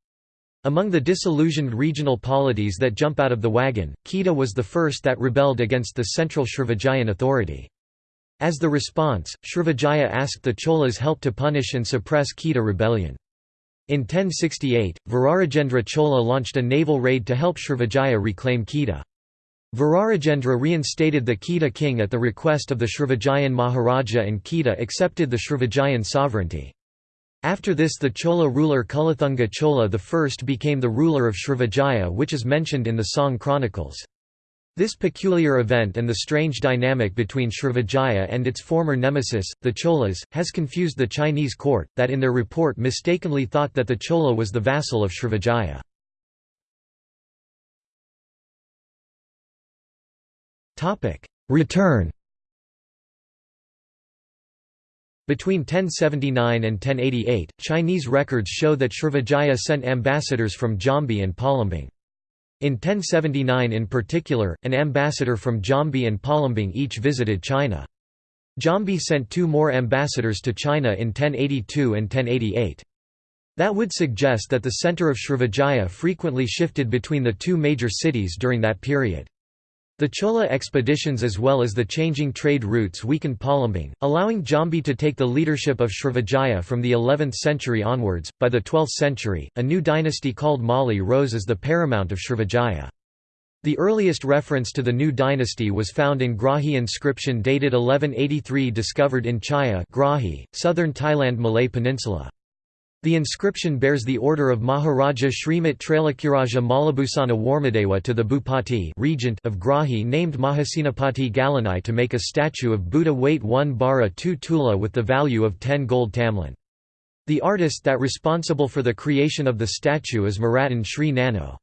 Among the disillusioned regional polities that jump out of the wagon, Kedah was the first that rebelled against the central Srivijayan authority. As the response, Srivijaya asked the Cholas help to punish and suppress Kedah rebellion. In 1068, Virarajendra Chola launched a naval raid to help Srivijaya reclaim Kedah. Virarajendra reinstated the Kedah king at the request of the Srivijayan Maharaja and Kedah accepted the Srivijayan sovereignty. After this the Chola ruler Kulathunga Chola I became the ruler of Srivijaya which is mentioned in the Song chronicles. This peculiar event and the strange dynamic between Srivijaya and its former nemesis, the Cholas, has confused the Chinese court, that in their report mistakenly thought that the Chola was the vassal of Srivijaya. Return Between 1079 and 1088, Chinese records show that Srivijaya sent ambassadors from Jambi and Palembang. In 1079 in particular, an ambassador from Jambi and Palembang each visited China. Jambi sent two more ambassadors to China in 1082 and 1088. That would suggest that the center of Srivijaya frequently shifted between the two major cities during that period. The Chola expeditions as well as the changing trade routes weakened Palembang, allowing Jambi to take the leadership of Srivijaya from the 11th century onwards. By the 12th century, a new dynasty called Mauli rose as the paramount of Srivijaya. The earliest reference to the new dynasty was found in Grahi inscription dated 1183 discovered in Chaiya Grahi, southern Thailand Malay Peninsula. The inscription bears the order of Maharaja Srimat Trailokyaraja Maulibhusana Warmadewa to the Bhupati regent of Grahi named Mahasenapati Galanai to make a statue of Buddha weight 1 bara 2 tula with the value of 10 gold tamlin. The artist that responsible for the creation of the statue is Maratan Sri Nano.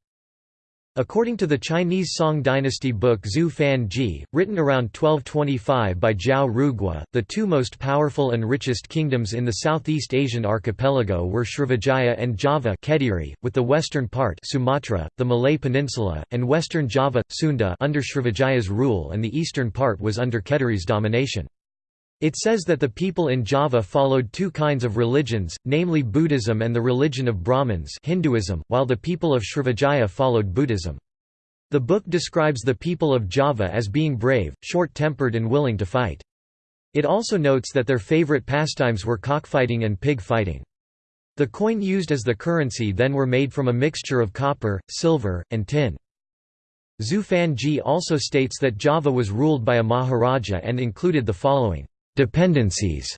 According to the Chinese Song dynasty book Zhu Fan Zhi, written around 1225 by Zhao Rugua, the two most powerful and richest kingdoms in the Southeast Asian archipelago were Srivijaya and Java Kediri, with the western part Sumatra, the Malay Peninsula, and western Java, Sunda under Srivijaya's rule and the eastern part was under Kediri's domination. It says that the people in Java followed two kinds of religions, namely Buddhism and the religion of Brahmins Hinduism, while the people of Srivijaya followed Buddhism. The book describes the people of Java as being brave, short-tempered and willing to fight. It also notes that their favorite pastimes were cockfighting and pig fighting. The coin used as the currency then were made from a mixture of copper, silver, and tin. Zhu Fan Zhi also states that Java was ruled by a Maharaja and included the following Dependencies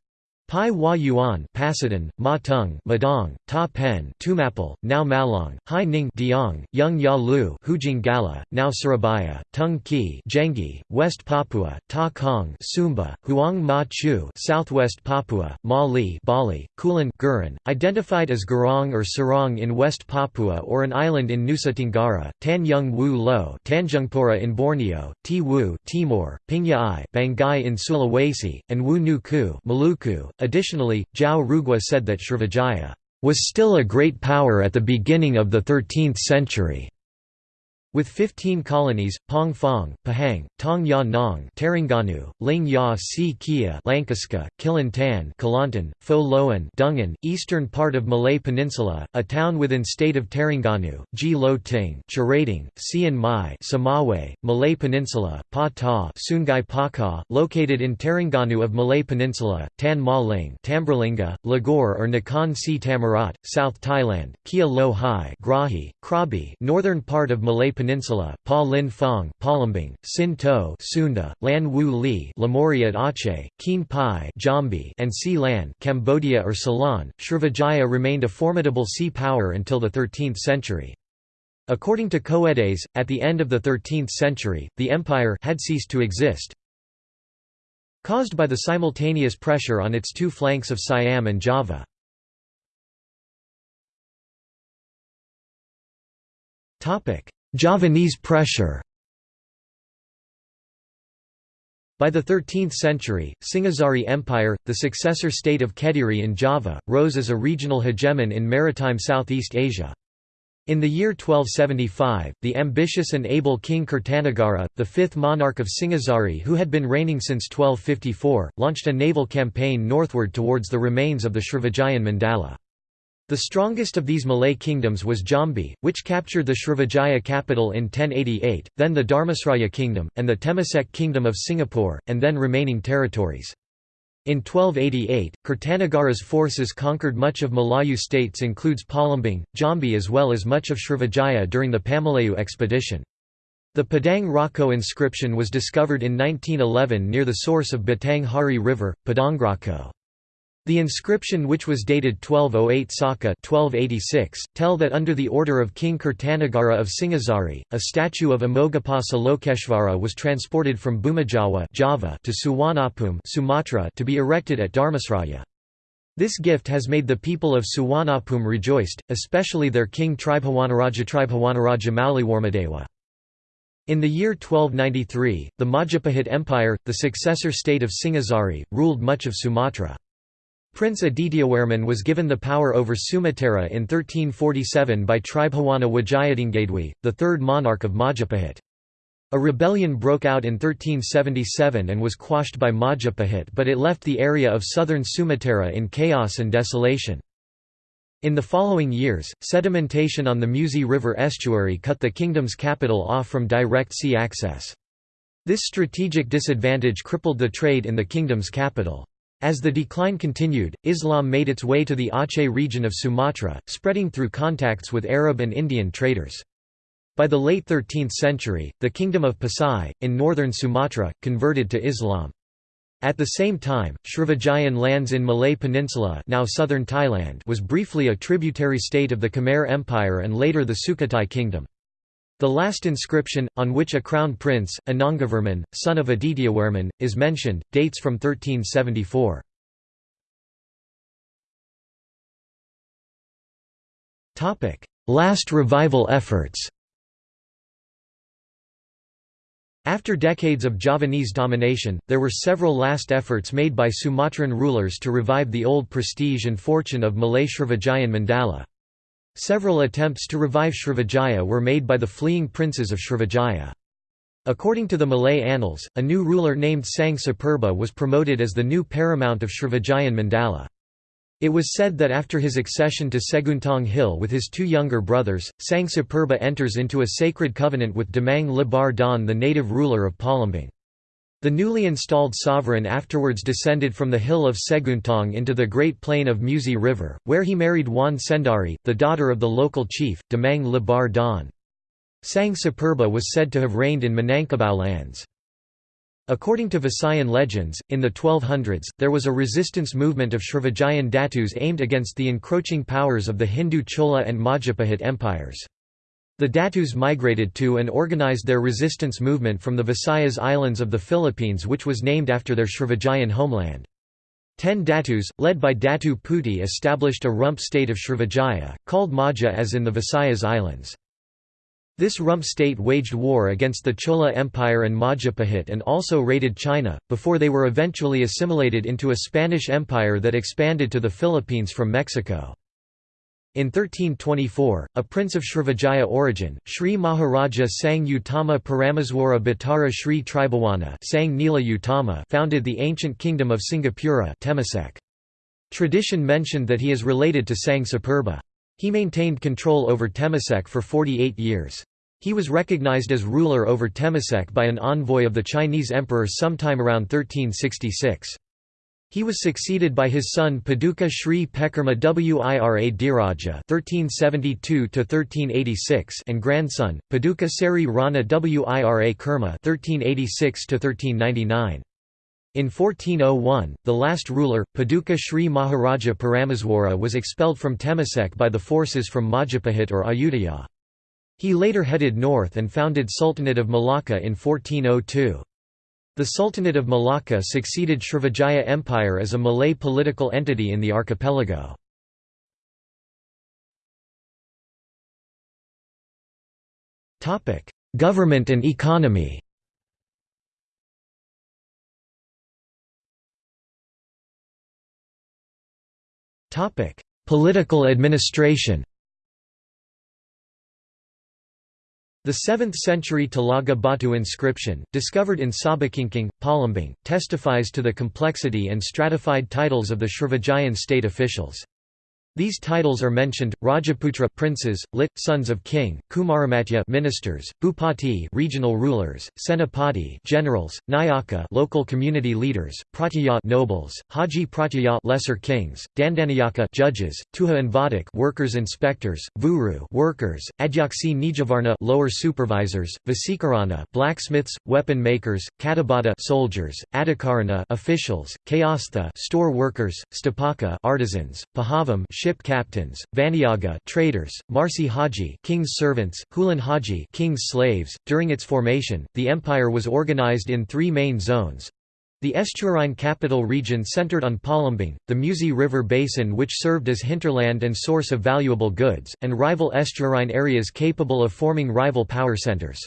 Pai Hua Yuan Pasadon, Ma Tung Madong, Ta Pen Tumapel, now Malang, Hai Ning Diong, Yung Ya Lu Hujung Galuh, now Surabaya, Tung Ki Jengi, West Papua, Ta Kong Sumba, Huang Ma Chu Southwest Papua, Ma Li Bali, Kulan Gurin, identified as Gurong or Sorong in West Papua or an island in Nusa Tenggara, Tan Yung Wu Lo Tanjungpura in Borneo, Ti Wu Timor, Pingyai Banggai in Sulawesi, and Wu Nu Ku Maluku, Additionally, Zhao Rugua said that Srivijaya was still a great power at the beginning of the 13th century. With 15 colonies, Pong Fong, Pahang, Tong Ya Nong Terengganu, Ling Ya Si Kia Langkasuka, Kilantan Kelantan, Pho Loan Dungan, eastern part of Malay Peninsula, a town within state of Terengganu, Ji Lo Ting Cherating, Sian Mai Samawe, Malay Peninsula, Pa Ta Sungai Paka, located in Terengganu of Malay Peninsula, Tan Ma Ling Tambralinga, Ligor or Nakhon Si Thammarat, South Thailand, Kia Lo Hai Grahi, Krabi northern part of Malay Peninsula, Pa Lin Phong Palembang, Sin To Sunda, Lan Wu Li Lamuri at Aceh, Keen Pai Jambi and Si Lan Cambodia or Ceylon. Srivijaya remained a formidable sea power until the 13th century. According to Coedes, at the end of the 13th century, the empire had ceased to exist, caused by the simultaneous pressure on its two flanks of Siam and Java. Topic: Javanese pressure By the 13th century, Singhasari Empire, the successor state of Kediri in Java, rose as a regional hegemon in maritime Southeast Asia. In the year 1275, the ambitious and able King Kertanagara, the fifth monarch of Singhasari who had been reigning since 1254, launched a naval campaign northward towards the remains of the Srivijayan Mandala. The strongest of these Malay kingdoms was Jambi, which captured the Srivijaya capital in 1088, then the Dharmasraya kingdom, and the Temasek kingdom of Singapore, and then remaining territories. In 1288, Kertanagara's forces conquered much of Malayu states includes Palembang, Jambi as well as much of Srivijaya during the Pamalayu expedition. The Padang Roco inscription was discovered in 1911 near the source of Batang Hari River, Padangroco. The inscription which was dated 1208 Saka 1286, tell that under the order of King Kirtanagara of Singhasari, a statue of Amogapasa Lokeshvara was transported from Bhumijawa Java to Suwarnabhumi Sumatra to be erected at Dharmasraya. This gift has made the people of Suwarnabhumi rejoiced, especially their king Tribhawanaraja Tribhawanaraja Mauliwarmadewa. In the year 1293, the Majapahit Empire, the successor state of Singhasari, ruled much of Sumatra. Prince Adityawarman was given the power over Sumatera in 1347 by Tribhuwana Wijayatunggadewi, the third monarch of Majapahit. A rebellion broke out in 1377 and was quashed by Majapahit but it left the area of southern Sumatera in chaos and desolation. In the following years, sedimentation on the Musi River estuary cut the kingdom's capital off from direct sea access. This strategic disadvantage crippled the trade in the kingdom's capital. As the decline continued, Islam made its way to the Aceh region of Sumatra, spreading through contacts with Arab and Indian traders. By the late 13th century, the kingdom of Pasai, in northern Sumatra, converted to Islam. At the same time, Srivijayan lands in Malay Peninsula now southern Thailand was briefly a tributary state of the Khmer Empire and later the Sukhothai kingdom. The last inscription, on which a crown prince, Anangavarman, son of Adityawarman, is mentioned, dates from 1374. Last revival efforts After decades of Javanese domination, there were several last efforts made by Sumatran rulers to revive the old prestige and fortune of Malay Srivijayan Mandala. Several attempts to revive Srivijaya were made by the fleeing princes of Srivijaya. According to the Malay annals, a new ruler named Sang Sapurba was promoted as the new paramount of Srivijayan Mandala. It was said that after his accession to Seguntang Hill with his two younger brothers, Sang Sapurba enters into a sacred covenant with Demang Lebar Daun the native ruler of Palembang. The newly installed sovereign afterwards descended from the hill of Seguntang into the Great Plain of Musi River, where he married Wan Sendari, the daughter of the local chief, Demang Lebar Daun. Sang Sapurba was said to have reigned in Minangkabau lands. According to Visayan legends, in the 1200s, there was a resistance movement of Srivijayan Datus aimed against the encroaching powers of the Hindu Chola and Majapahit empires. The Datus migrated to and organized their resistance movement from the Visayas Islands of the Philippines which was named after their Srivijayan homeland. Ten Datus, led by Datu Puti established a rump state of Srivijaya, called Maja as in the Visayas Islands. This rump state waged war against the Chola Empire and Majapahit and also raided China, before they were eventually assimilated into a Spanish empire that expanded to the Philippines from Mexico. In 1324, a prince of Srivijaya origin, Sri Maharaja Sang Utama Parameswara Bhattara Sri Tribhawana Sang Nila Utama founded the ancient kingdom of Singapura Temasek. Tradition mentioned that he is related to Sang Sapurba. He maintained control over Temasek for 48 years. He was recognized as ruler over Temasek by an envoy of the Chinese emperor sometime around 1366. He was succeeded by his son Paduka Sri Pekerma Wira Dhiraja (1372–1386) and grandson Paduka Seri Rana Wira Kerma (1386–1399). In 1401, the last ruler, Paduka Sri Maharaja Parameswara was expelled from Temasek by the forces from Majapahit or Ayutthaya. He later headed north and founded Sultanate of Malacca in 1402. The Sultanate of Malacca succeeded Srivijaya Empire as a Malay political entity in the archipelago. Government and economy Political administration The 7th-century Talaga Batu inscription, discovered in Sabakingking, Palembang, testifies to the complexity and stratified titles of the Srivijayan state officials. These titles are mentioned: Rajaputra princes, lit sons of king, Kumaramatya ministers, Bhupati regional rulers, Senapati generals, Nayaka local community leaders, Pratyaya nobles, Haji Pratyaya lesser kings, Dandanayaka judges, Tuha and Vadak workers inspectors, Vuru workers, Adyaksi Nijavarna lower supervisors, Vasikarana blacksmiths, weapon makers, Katabata soldiers, Adhikarana officials, Kayastha store workers, Stapaka artisans, Pahavam ship captains, Vaniyaga traders, Marsi Haji king's servants, Hulan Haji king's slaves. During its formation, the empire was organized in three main zones. The estuarine capital region centered on Palembang, the Musi River basin which served as hinterland and source of valuable goods, and rival estuarine areas capable of forming rival power centers.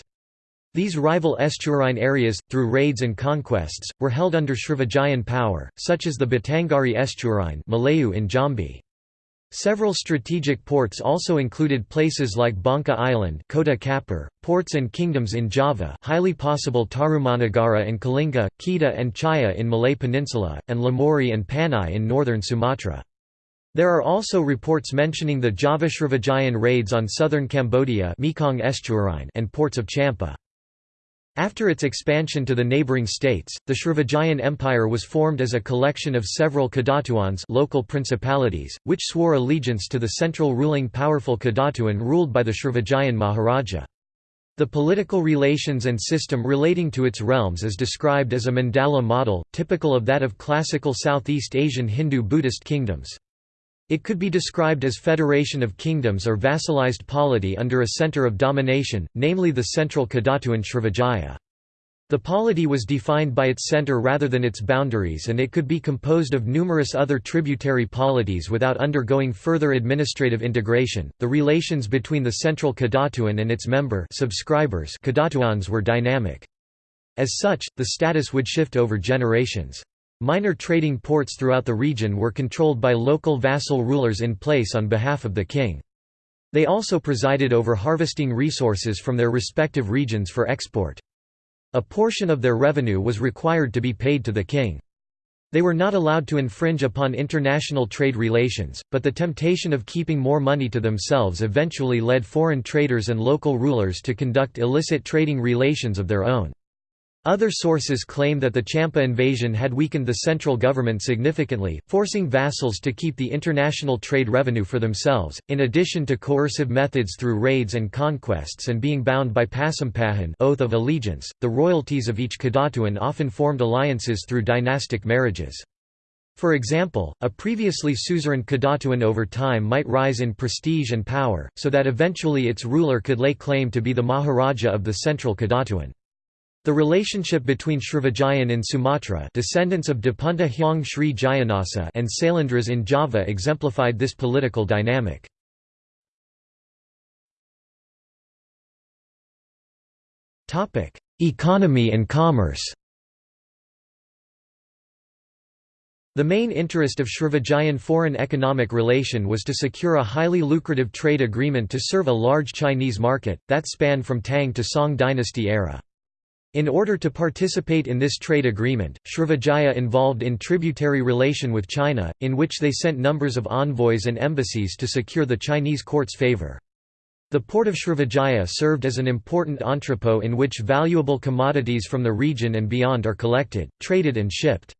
These rival estuarine areas, through raids and conquests, were held under Srivijayan power, such as the Batanghari estuarine Malayu in Jambi. Several strategic ports also included places like Bangka Island Kota Kapur, ports and kingdoms in Java highly possible Tarumanagara and Kalinga, Kedah and Chaiya in Malay Peninsula, and Lamuri and Panai in northern Sumatra. There are also reports mentioning the Java Srivijayan raids on southern Cambodia Mekong and ports of Champa. After its expansion to the neighboring states, the Srivijayan Empire was formed as a collection of several Kadatuans local principalities, which swore allegiance to the central ruling powerful Kadatuan ruled by the Srivijayan Maharaja. The political relations and system relating to its realms is described as a mandala model, typical of that of classical Southeast Asian Hindu-Buddhist kingdoms. It could be described as federation of kingdoms or vassalized polity under a center of domination, namely the central Kadatuan Srivijaya. The polity was defined by its center rather than its boundaries and it could be composed of numerous other tributary polities without undergoing further administrative integration. The relations between the central Kadatuan and its member subscribers Kadatuans were dynamic. As such, the status would shift over generations. Minor trading ports throughout the region were controlled by local vassal rulers in place on behalf of the king. They also presided over harvesting resources from their respective regions for export. A portion of their revenue was required to be paid to the king. They were not allowed to infringe upon international trade relations, but the temptation of keeping more money to themselves eventually led foreign traders and local rulers to conduct illicit trading relations of their own. Other sources claim that the Champa invasion had weakened the central government significantly, forcing vassals to keep the international trade revenue for themselves, in addition to coercive methods through raids and conquests and being bound by Pasampahan oath of allegiance. The royalties of each Kadatuan often formed alliances through dynastic marriages. For example, a previously suzerain Kadatuan over time might rise in prestige and power, so that eventually its ruler could lay claim to be the Maharaja of the central Kadatuan. The relationship between Srivijayan in Sumatra descendants of Dapunta Hyang Sri Jayanasa and Sailendras in Java exemplified this political dynamic. Economy and commerce The main interest of Srivijayan foreign economic relation was to secure a highly lucrative trade agreement to serve a large Chinese market, that spanned from Tang to Song dynasty era. In order to participate in this trade agreement, Srivijaya involved in tributary relation with China, in which they sent numbers of envoys and embassies to secure the Chinese court's favor. The port of Srivijaya served as an important entrepot in which valuable commodities from the region and beyond are collected, traded and shipped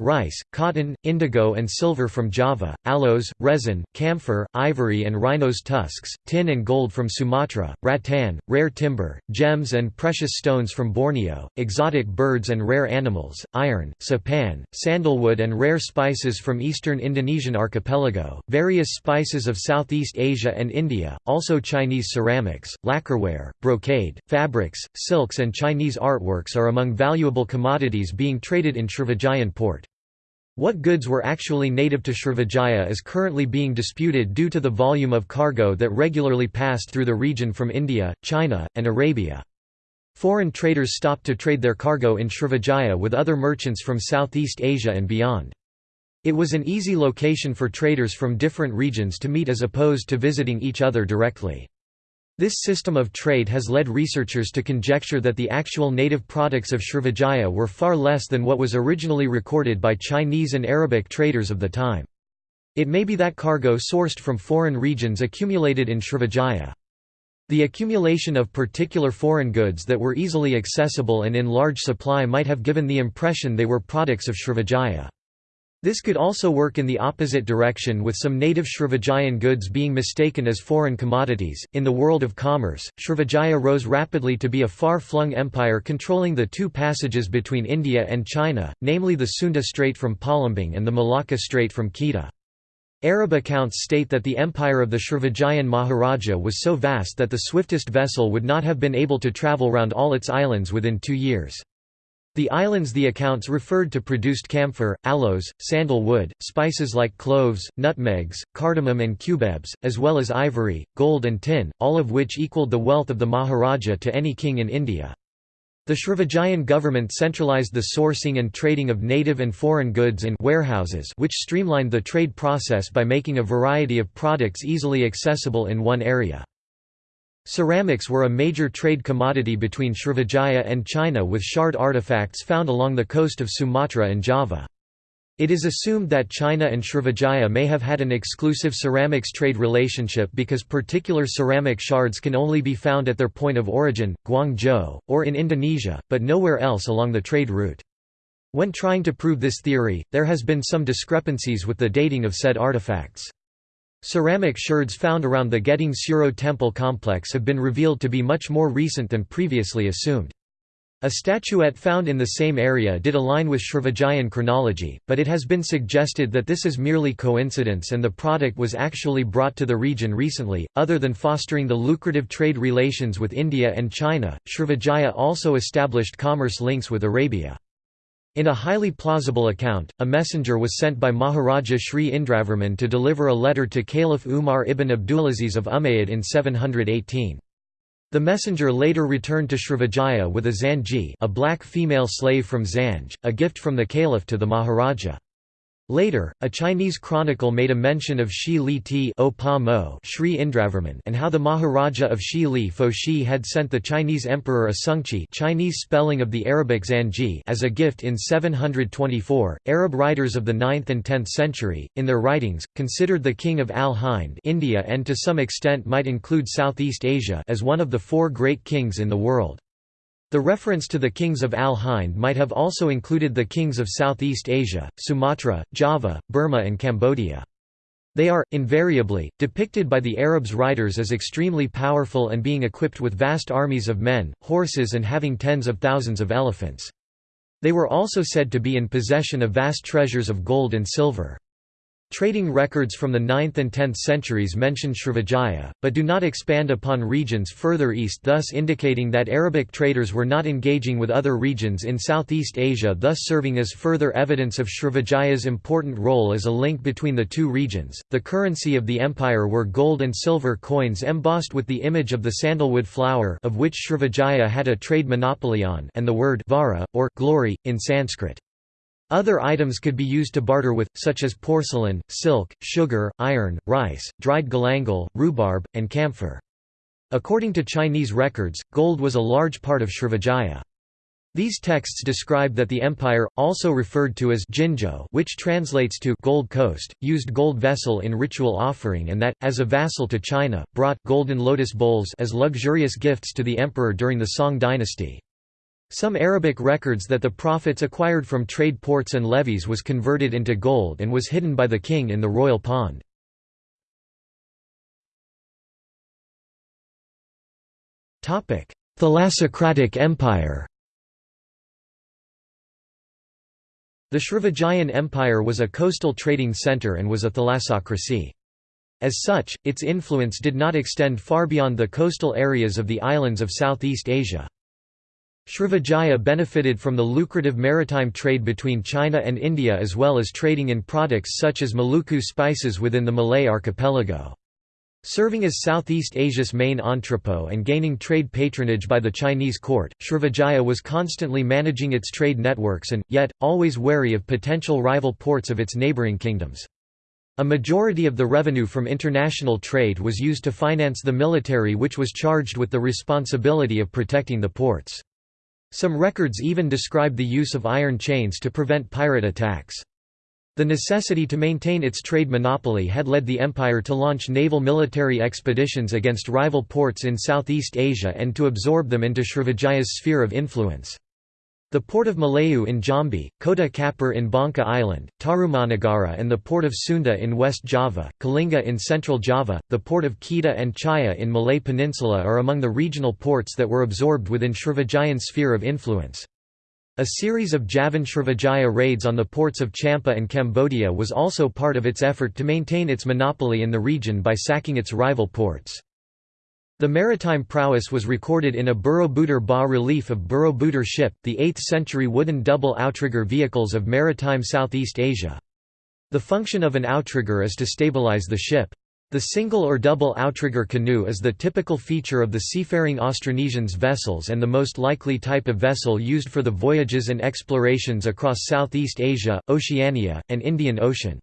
rice, cotton, indigo and silver from Java, aloes, resin, camphor, ivory and rhino's tusks, tin and gold from Sumatra, rattan, rare timber, gems and precious stones from Borneo, exotic birds and rare animals, iron, sapan, sandalwood and rare spices from eastern Indonesian archipelago, various spices of Southeast Asia and India, also Chinese ceramics, lacquerware, brocade, fabrics, silks and Chinese artworks are among valuable commodities being traded in Srivijayan port. What goods were actually native to Srivijaya is currently being disputed due to the volume of cargo that regularly passed through the region from India, China, and Arabia. Foreign traders stopped to trade their cargo in Srivijaya with other merchants from Southeast Asia and beyond. It was an easy location for traders from different regions to meet as opposed to visiting each other directly. This system of trade has led researchers to conjecture that the actual native products of Srivijaya were far less than what was originally recorded by Chinese and Arabic traders of the time. It may be that cargo sourced from foreign regions accumulated in Srivijaya. The accumulation of particular foreign goods that were easily accessible and in large supply might have given the impression they were products of Srivijaya. This could also work in the opposite direction with some native Srivijayan goods being mistaken as foreign commodities. In the world of commerce, Srivijaya rose rapidly to be a far flung empire controlling the two passages between India and China, namely the Sunda Strait from Palembang and the Malacca Strait from Kedah. Arab accounts state that the empire of the Srivijayan Maharaja was so vast that the swiftest vessel would not have been able to travel round all its islands within two years. The islands the accounts referred to produced camphor, aloes, sandalwood, spices like cloves, nutmegs, cardamom and cubebs, as well as ivory, gold and tin, all of which equaled the wealth of the Maharaja to any king in India. The Srivijayan government centralized the sourcing and trading of native and foreign goods in warehouses which streamlined the trade process by making a variety of products easily accessible in one area. Ceramics were a major trade commodity between Srivijaya and China with shard artifacts found along the coast of Sumatra and Java. It is assumed that China and Srivijaya may have had an exclusive ceramics trade relationship because particular ceramic shards can only be found at their point of origin, Guangzhou, or in Indonesia, but nowhere else along the trade route. When trying to prove this theory, there has been some discrepancies with the dating of said artifacts. Ceramic shards found around the Geding Suro temple complex have been revealed to be much more recent than previously assumed. A statuette found in the same area did align with Srivijayan chronology, but it has been suggested that this is merely coincidence and the product was actually brought to the region recently. Other than fostering the lucrative trade relations with India and China, Srivijaya also established commerce links with Arabia. In a highly plausible account, a messenger was sent by Maharaja Sri Indravarman to deliver a letter to Caliph Umar ibn Abdulaziz of Umayyad in 718. The messenger later returned to Srivijaya with a Zanji a black female slave from Zanj, a gift from the caliph to the Maharaja. Later, a Chinese chronicle made a mention of Shi Li Ti Sri Indravarman and how the Maharaja of Shi Li Fo Shi had sent the Chinese emperor a Sungchi Chinese spelling of the Arabic Zanji as a gift in 724. Arab writers of the 9th and 10th century, in their writings, considered the king of Al-Hind India and to some extent might include Southeast Asia as one of the four great kings in the world. The reference to the kings of Al-Hind might have also included the kings of Southeast Asia, Sumatra, Java, Burma and Cambodia. They are, invariably, depicted by the Arabs' writers as extremely powerful and being equipped with vast armies of men, horses and having tens of thousands of elephants. They were also said to be in possession of vast treasures of gold and silver. Trading records from the 9th and 10th centuries mention Srivijaya, but do not expand upon regions further east thus indicating that Arabic traders were not engaging with other regions in Southeast Asia thus serving as further evidence of Srivijaya's important role as a link between the two regions. The currency of the empire were gold and silver coins embossed with the image of the sandalwood flower of which Srivijaya had a trade monopoly on and the word vara, or glory, in Sanskrit. Other items could be used to barter with, such as porcelain, silk, sugar, iron, rice, dried galangal, rhubarb, and camphor. According to Chinese records, gold was a large part of Srivijaya. These texts describe that the empire, also referred to as Jinzhou which translates to Gold Coast, used gold vessel in ritual offering and that, as a vassal to China, brought golden lotus bowls as luxurious gifts to the emperor during the Song dynasty. Some Arabic records that the profits acquired from trade ports and levies was converted into gold and was hidden by the king in the royal pond. Thalassocratic Empire The Srivijayan Empire was a coastal trading centre and was a thalassocracy. As such, its influence did not extend far beyond the coastal areas of the islands of Southeast Asia. Srivijaya benefited from the lucrative maritime trade between China and India as well as trading in products such as Maluku spices within the Malay archipelago. Serving as Southeast Asia's main entrepot and gaining trade patronage by the Chinese court, Srivijaya was constantly managing its trade networks and, yet, always wary of potential rival ports of its neighbouring kingdoms. A majority of the revenue from international trade was used to finance the military which was charged with the responsibility of protecting the ports. Some records even describe the use of iron chains to prevent pirate attacks. The necessity to maintain its trade monopoly had led the empire to launch naval military expeditions against rival ports in Southeast Asia and to absorb them into Srivijaya's sphere of influence. The port of Malayu in Jambi, Kota Kapur in Bangka Island, Tarumanagara and the port of Sunda in West Java, Kalinga in Central Java, the port of Kedah and Chaiya in Malay Peninsula are among the regional ports that were absorbed within Srivijayan sphere of influence. A series of Javan Srivijaya raids on the ports of Champa and Cambodia was also part of its effort to maintain its monopoly in the region by sacking its rival ports. The maritime prowess was recorded in a Borobudur bas-relief of Borobudur ship, the 8th-century wooden double outrigger vehicles of maritime Southeast Asia. The function of an outrigger is to stabilize the ship. The single or double outrigger canoe is the typical feature of the seafaring Austronesians vessels and the most likely type of vessel used for the voyages and explorations across Southeast Asia, Oceania, and Indian Ocean.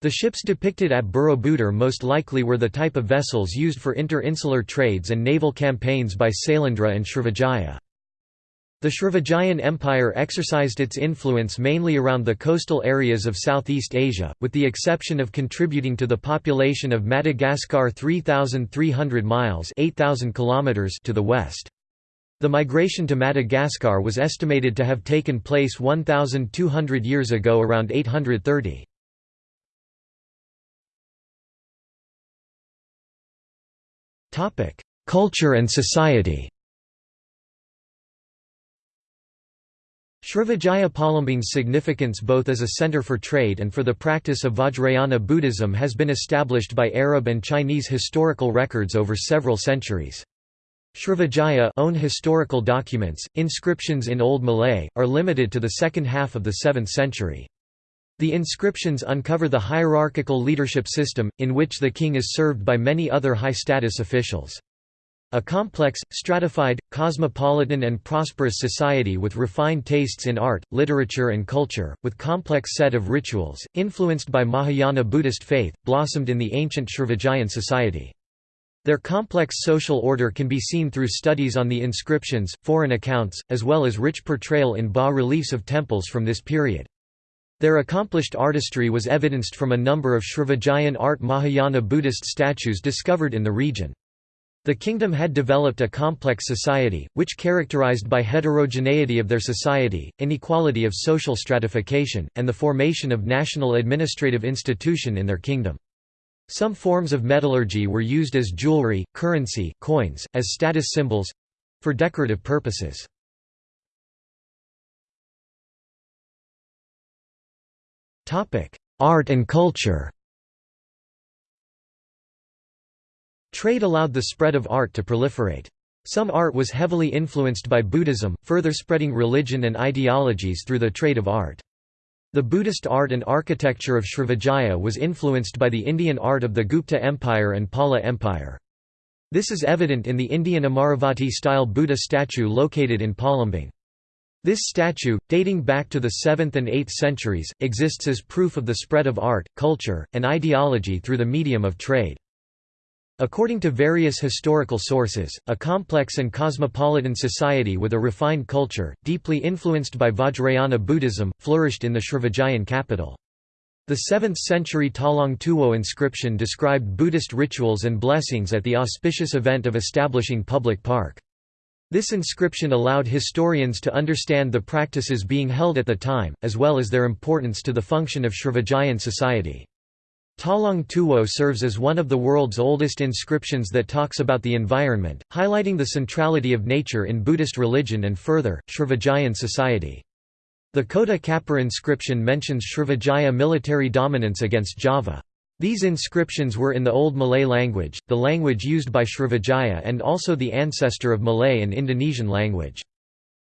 The ships depicted at Borobudur most likely were the type of vessels used for inter-insular trades and naval campaigns by Sailendra and Srivijaya. The Srivijayan Empire exercised its influence mainly around the coastal areas of Southeast Asia, with the exception of contributing to the population of Madagascar 3,300 miles 8,000 kilometers to the west. The migration to Madagascar was estimated to have taken place 1,200 years ago around 830. Culture and society Srivijaya Palembang's significance both as a center for trade and for the practice of Vajrayana Buddhism has been established by Arab and Chinese historical records over several centuries. Srivijaya own historical documents, inscriptions in Old Malay, are limited to the second half of the 7th century. The inscriptions uncover the hierarchical leadership system, in which the king is served by many other high-status officials. A complex, stratified, cosmopolitan and prosperous society with refined tastes in art, literature and culture, with complex set of rituals, influenced by Mahayana Buddhist faith, blossomed in the ancient Srivijayan society. Their complex social order can be seen through studies on the inscriptions, foreign accounts, as well as rich portrayal in bas-reliefs of temples from this period. Their accomplished artistry was evidenced from a number of Srivijayan art Mahayana Buddhist statues discovered in the region. The kingdom had developed a complex society, which characterized by heterogeneity of their society, inequality of social stratification, and the formation of national administrative institution in their kingdom. Some forms of metallurgy were used as jewelry, currency coins, as status symbols—for decorative purposes. Art and culture Trade allowed the spread of art to proliferate. Some art was heavily influenced by Buddhism, further spreading religion and ideologies through the trade of art. The Buddhist art and architecture of Srivijaya was influenced by the Indian art of the Gupta Empire and Pala Empire. This is evident in the Indian Amaravati-style Buddha statue located in Palembang. This statue, dating back to the 7th and 8th centuries, exists as proof of the spread of art, culture, and ideology through the medium of trade. According to various historical sources, a complex and cosmopolitan society with a refined culture, deeply influenced by Vajrayana Buddhism, flourished in the Srivijayan capital. The 7th-century Talang Tuwo inscription described Buddhist rituals and blessings at the auspicious event of establishing public park. This inscription allowed historians to understand the practices being held at the time, as well as their importance to the function of Srivijayan society. Talang Tuwo serves as one of the world's oldest inscriptions that talks about the environment, highlighting the centrality of nature in Buddhist religion and further, Srivijayan society. The Kota Kapur inscription mentions Srivijaya military dominance against Java. These inscriptions were in the Old Malay language, the language used by Srivijaya and also the ancestor of Malay and Indonesian language.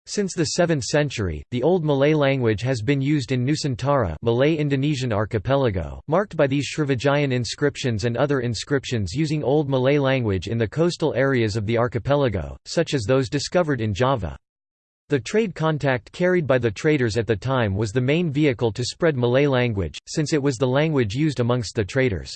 Since the 7th century, the Old Malay language has been used in Nusantara Malay-Indonesian archipelago, marked by these Srivijayan inscriptions and other inscriptions using Old Malay language in the coastal areas of the archipelago, such as those discovered in Java. The trade contact carried by the traders at the time was the main vehicle to spread Malay language, since it was the language used amongst the traders.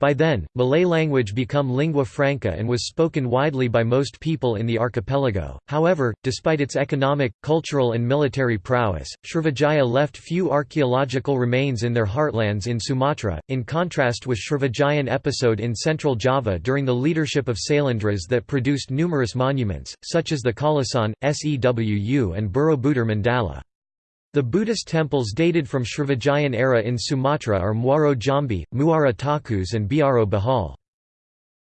By then, Malay language become lingua franca and was spoken widely by most people in the archipelago. However, despite its economic, cultural and military prowess, Srivijaya left few archaeological remains in their heartlands in Sumatra, in contrast with Srivijayan episode in central Java during the leadership of Sailendras that produced numerous monuments, such as the Kalasan, Sewu and Borobudur Mandala. The Buddhist temples dated from Srivijayan era in Sumatra are Muaro Jambi, Muara Takus and Biaro Bahal.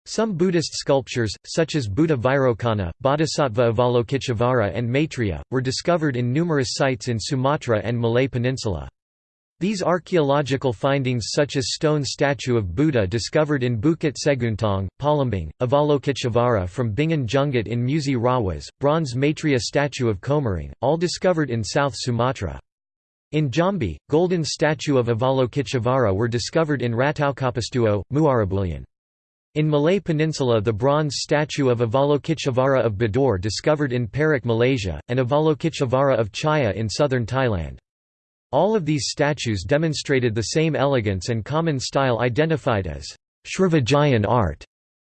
Some Buddhist sculptures, such as Buddha Vairocana, Bodhisattva Avalokiteshvara and Maitreya, were discovered in numerous sites in Sumatra and Malay Peninsula. These archaeological findings such as stone statue of Buddha discovered in Bukit Seguntang, Palembang, Avalokiteshvara from Bingin Jungut in Musi Rawas, bronze Maitreya statue of Komering, all discovered in South Sumatra. In Jambi, golden statue of Avalokiteshvara were discovered in Rantaukapastuo, Muarabulian. In Malay Peninsula the bronze statue of Avalokiteshvara of Bidor discovered in Perak Malaysia, and Avalokiteshvara of Chaiya in southern Thailand. All of these statues demonstrated the same elegance and common style identified as Srivijayan art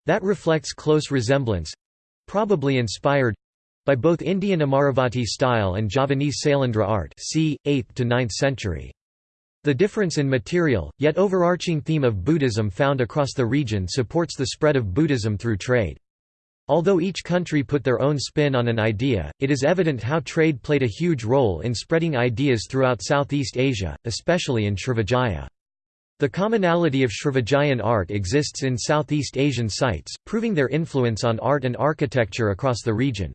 that reflects close resemblance—probably inspired—by both Indian Amaravati style and Javanese Sailendra art c. 8th to 9th century. The difference in material, yet overarching theme of Buddhism found across the region supports the spread of Buddhism through trade. Although each country put their own spin on an idea, it is evident how trade played a huge role in spreading ideas throughout Southeast Asia, especially in Srivijaya. The commonality of Srivijayan art exists in Southeast Asian sites, proving their influence on art and architecture across the region.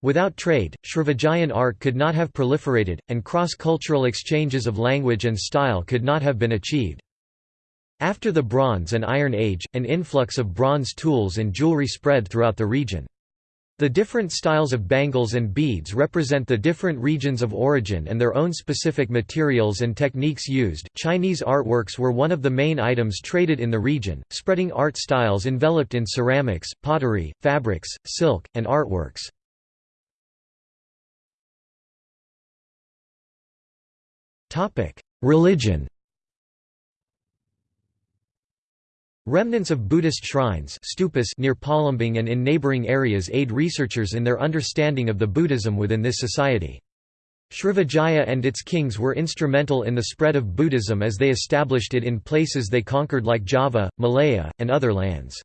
Without trade, Srivijayan art could not have proliferated, and cross-cultural exchanges of language and style could not have been achieved. After the Bronze and Iron Age, an influx of bronze tools and jewelry spread throughout the region. The different styles of bangles and beads represent the different regions of origin and their own specific materials and techniques used. Chinese artworks were one of the main items traded in the region, spreading art styles enveloped in ceramics, pottery, fabrics, silk, and artworks. Topic: Religion. Remnants of Buddhist shrines stupas near Palembang and in neighboring areas aid researchers in their understanding of the Buddhism within this society. Srivijaya and its kings were instrumental in the spread of Buddhism as they established it in places they conquered like Java, Malaya, and other lands.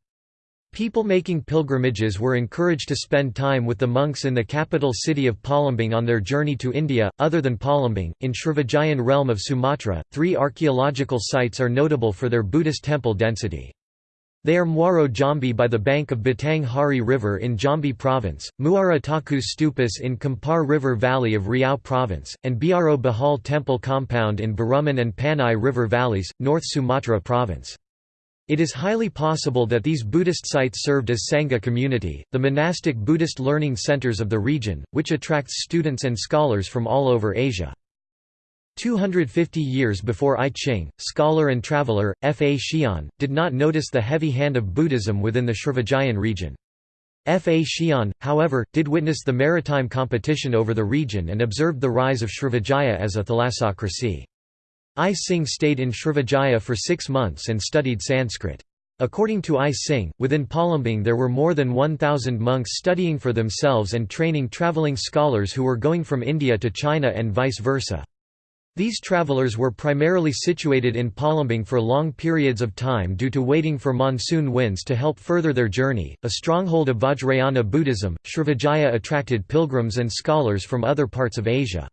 People making pilgrimages were encouraged to spend time with the monks in the capital city of Palembang on their journey to India. Other than Palembang, in Srivijayan realm of Sumatra, three archaeological sites are notable for their Buddhist temple density. They are Muaro Jambi by the bank of Batang Hari River in Jambi Province, Muara Takus Stupas in Kampar River Valley of Riau Province, and Biaro Bahal Temple Compound in Barumun and Panai River Valleys, North Sumatra Province. It is highly possible that these Buddhist sites served as Sangha community, the monastic Buddhist learning centers of the region, which attracts students and scholars from all over Asia. 250 years before I Ching, scholar and traveller, Faxian, did not notice the heavy hand of Buddhism within the Srivijayan region. Faxian, however, did witness the maritime competition over the region and observed the rise of Srivijaya as a thalassocracy. I Ching stayed in Srivijaya for six months and studied Sanskrit. According to I Ching, within Palembang there were more than 1,000 monks studying for themselves and training traveling scholars who were going from India to China and vice versa. These travelers were primarily situated in Palembang for long periods of time due to waiting for monsoon winds to help further their journey. A stronghold of Vajrayana Buddhism, Srivijaya attracted pilgrims and scholars from other parts of Asia.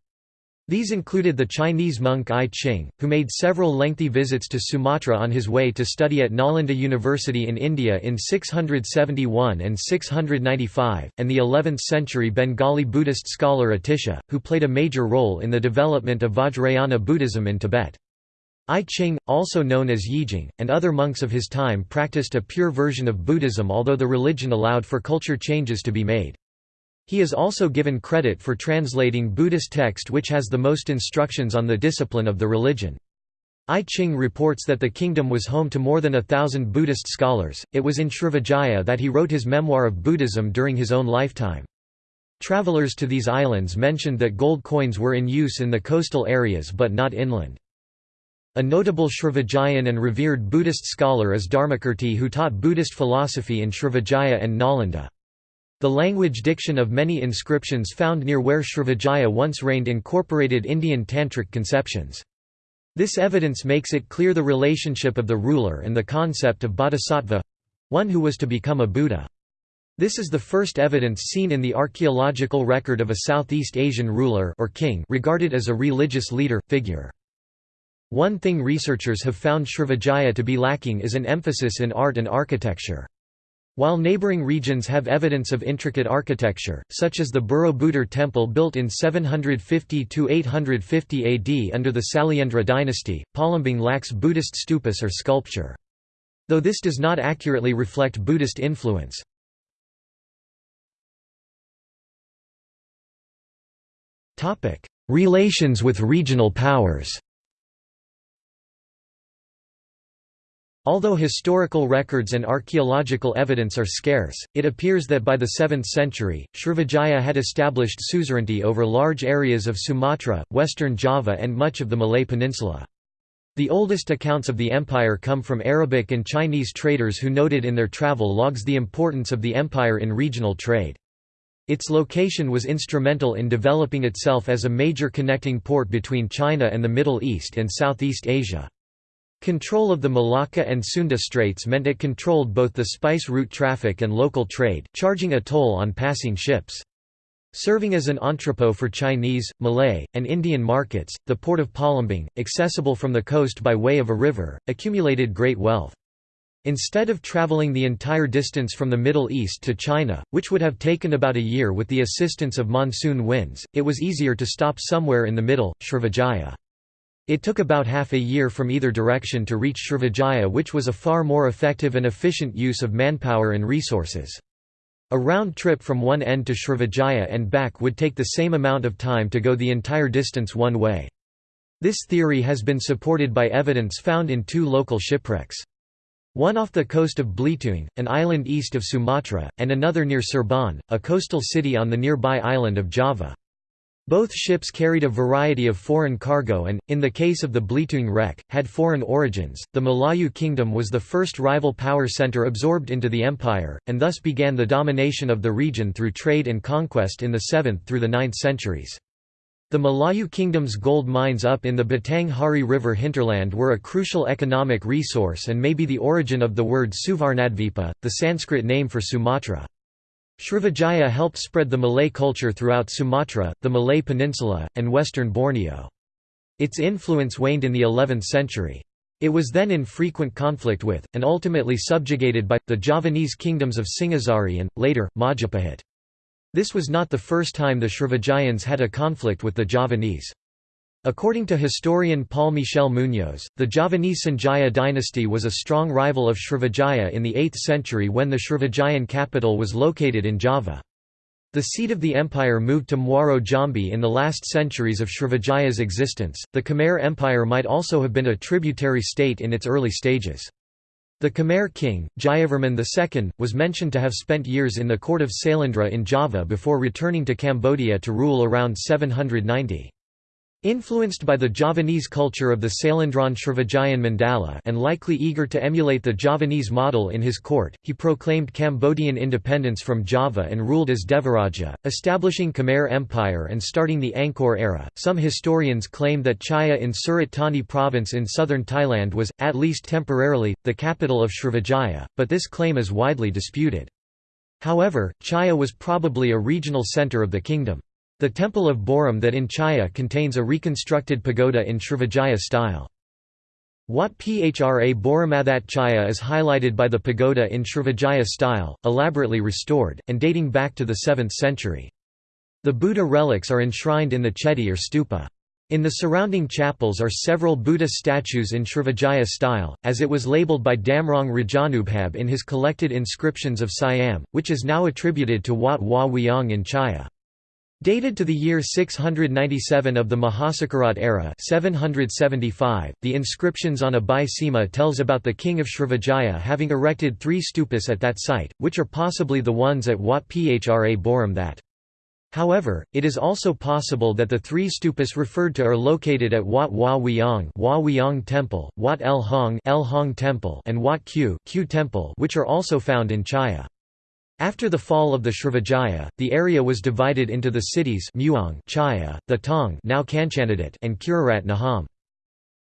These included the Chinese monk I Ching, who made several lengthy visits to Sumatra on his way to study at Nalanda University in India in 671 and 695, and the 11th-century Bengali Buddhist scholar Atisha, who played a major role in the development of Vajrayana Buddhism in Tibet. I Ching, also known as Yijing, and other monks of his time practiced a pure version of Buddhism although the religion allowed for culture changes to be made. He is also given credit for translating Buddhist text which has the most instructions on the discipline of the religion. I Ching reports that the kingdom was home to more than a thousand Buddhist scholars. It was in Srivijaya that he wrote his memoir of Buddhism during his own lifetime. Travelers to these islands mentioned that gold coins were in use in the coastal areas but not inland. A notable Srivijayan and revered Buddhist scholar is Dharmakirti who taught Buddhist philosophy in Srivijaya and Nalanda. The language diction of many inscriptions found near where Srivijaya once reigned incorporated Indian tantric conceptions. This evidence makes it clear the relationship of the ruler and the concept of bodhisattva—one who was to become a Buddha. This is the first evidence seen in the archaeological record of a Southeast Asian ruler or king regarded as a religious leader, figure. One thing researchers have found Srivijaya to be lacking is an emphasis in art and architecture. While neighboring regions have evidence of intricate architecture, such as the Borobudur temple built in 750–850 AD under the Sailendra dynasty, Palembang lacks Buddhist stupas or sculpture. Though this does not accurately reflect Buddhist influence. Relations with regional powers Although historical records and archaeological evidence are scarce, it appears that by the 7th century, Srivijaya had established suzerainty over large areas of Sumatra, western Java and much of the Malay Peninsula. The oldest accounts of the empire come from Arabic and Chinese traders who noted in their travel logs the importance of the empire in regional trade. Its location was instrumental in developing itself as a major connecting port between China and the Middle East and Southeast Asia. Control of the Malacca and Sunda Straits meant it controlled both the spice route traffic and local trade, charging a toll on passing ships. Serving as an entrepot for Chinese, Malay, and Indian markets, the port of Palembang, accessible from the coast by way of a river, accumulated great wealth. Instead of traveling the entire distance from the Middle East to China, which would have taken about a year with the assistance of monsoon winds, it was easier to stop somewhere in the middle, Srivijaya. It took about half a year from either direction to reach Srivijaya which was a far more effective and efficient use of manpower and resources. A round trip from one end to Srivijaya and back would take the same amount of time to go the entire distance one way. This theory has been supported by evidence found in two local shipwrecks. One off the coast of Belitung, an island east of Sumatra, and another near Cirebon, a coastal city on the nearby island of Java. Both ships carried a variety of foreign cargo and, in the case of the Belitung wreck, had foreign origins. The Malayu kingdom was the first rival power center absorbed into the empire, and thus began the domination of the region through trade and conquest in the 7th through the 9th centuries. The Malayu kingdom's gold mines up in the Batang Hari River hinterland were a crucial economic resource and may be the origin of the word Suvarnadvipa, the Sanskrit name for Sumatra. Srivijaya helped spread the Malay culture throughout Sumatra, the Malay Peninsula, and western Borneo. Its influence waned in the 11th century. It was then in frequent conflict with, and ultimately subjugated by, the Javanese kingdoms of Singhasari and, later, Majapahit. This was not the first time the Srivijayans had a conflict with the Javanese. According to historian Paul Michel Munoz, the Javanese Sanjaya dynasty was a strong rival of Srivijaya in the 8th century when the Srivijayan capital was located in Java. The seat of the empire moved to Muaro Jambi in the last centuries of Srivijaya's existence. The Khmer Empire might also have been a tributary state in its early stages. The Khmer king, Jayavarman II, was mentioned to have spent years in the court of Sailendra in Java before returning to Cambodia to rule around 790. Influenced by the Javanese culture of the Sailendran Srivijayan Mandala and likely eager to emulate the Javanese model in his court, he proclaimed Cambodian independence from Java and ruled as Devaraja, establishing Khmer Empire and starting the Angkor era. Some historians claim that Chaiya in Surat Thani province in southern Thailand was, at least temporarily, the capital of Srivijaya, but this claim is widely disputed. However, Chaiya was probably a regional center of the kingdom. The Temple of Borom that in Chaiya contains a reconstructed pagoda in Srivijaya style. Wat Phra Boromathat Chaiya is highlighted by the pagoda in Srivijaya style, elaborately restored, and dating back to the 7th century. The Buddha relics are enshrined in the chedi or stupa. In the surrounding chapels are several Buddha statues in Srivijaya style, as it was labeled by Damrong Rajanubhab in his collected inscriptions of Siam, which is now attributed to Wat Hua Wiang in Chaiya. Dated to the year 697 of the Mahasakarat era 775, the inscriptions on a Sima tells about the king of Srivijaya having erected three stupas at that site, which are possibly the ones at Wat Phra Borom that. However, it is also possible that the three stupas referred to are located at Wat Wiang, Hua Wiang Temple, Wat Lhong, Lhong Temple, and Wat Q, Q Temple, which are also found in Chaiya. After the fall of the Srivijaya, the area was divided into the cities Muang, Chaiya, the Tong, now and Khirirat Nikhom.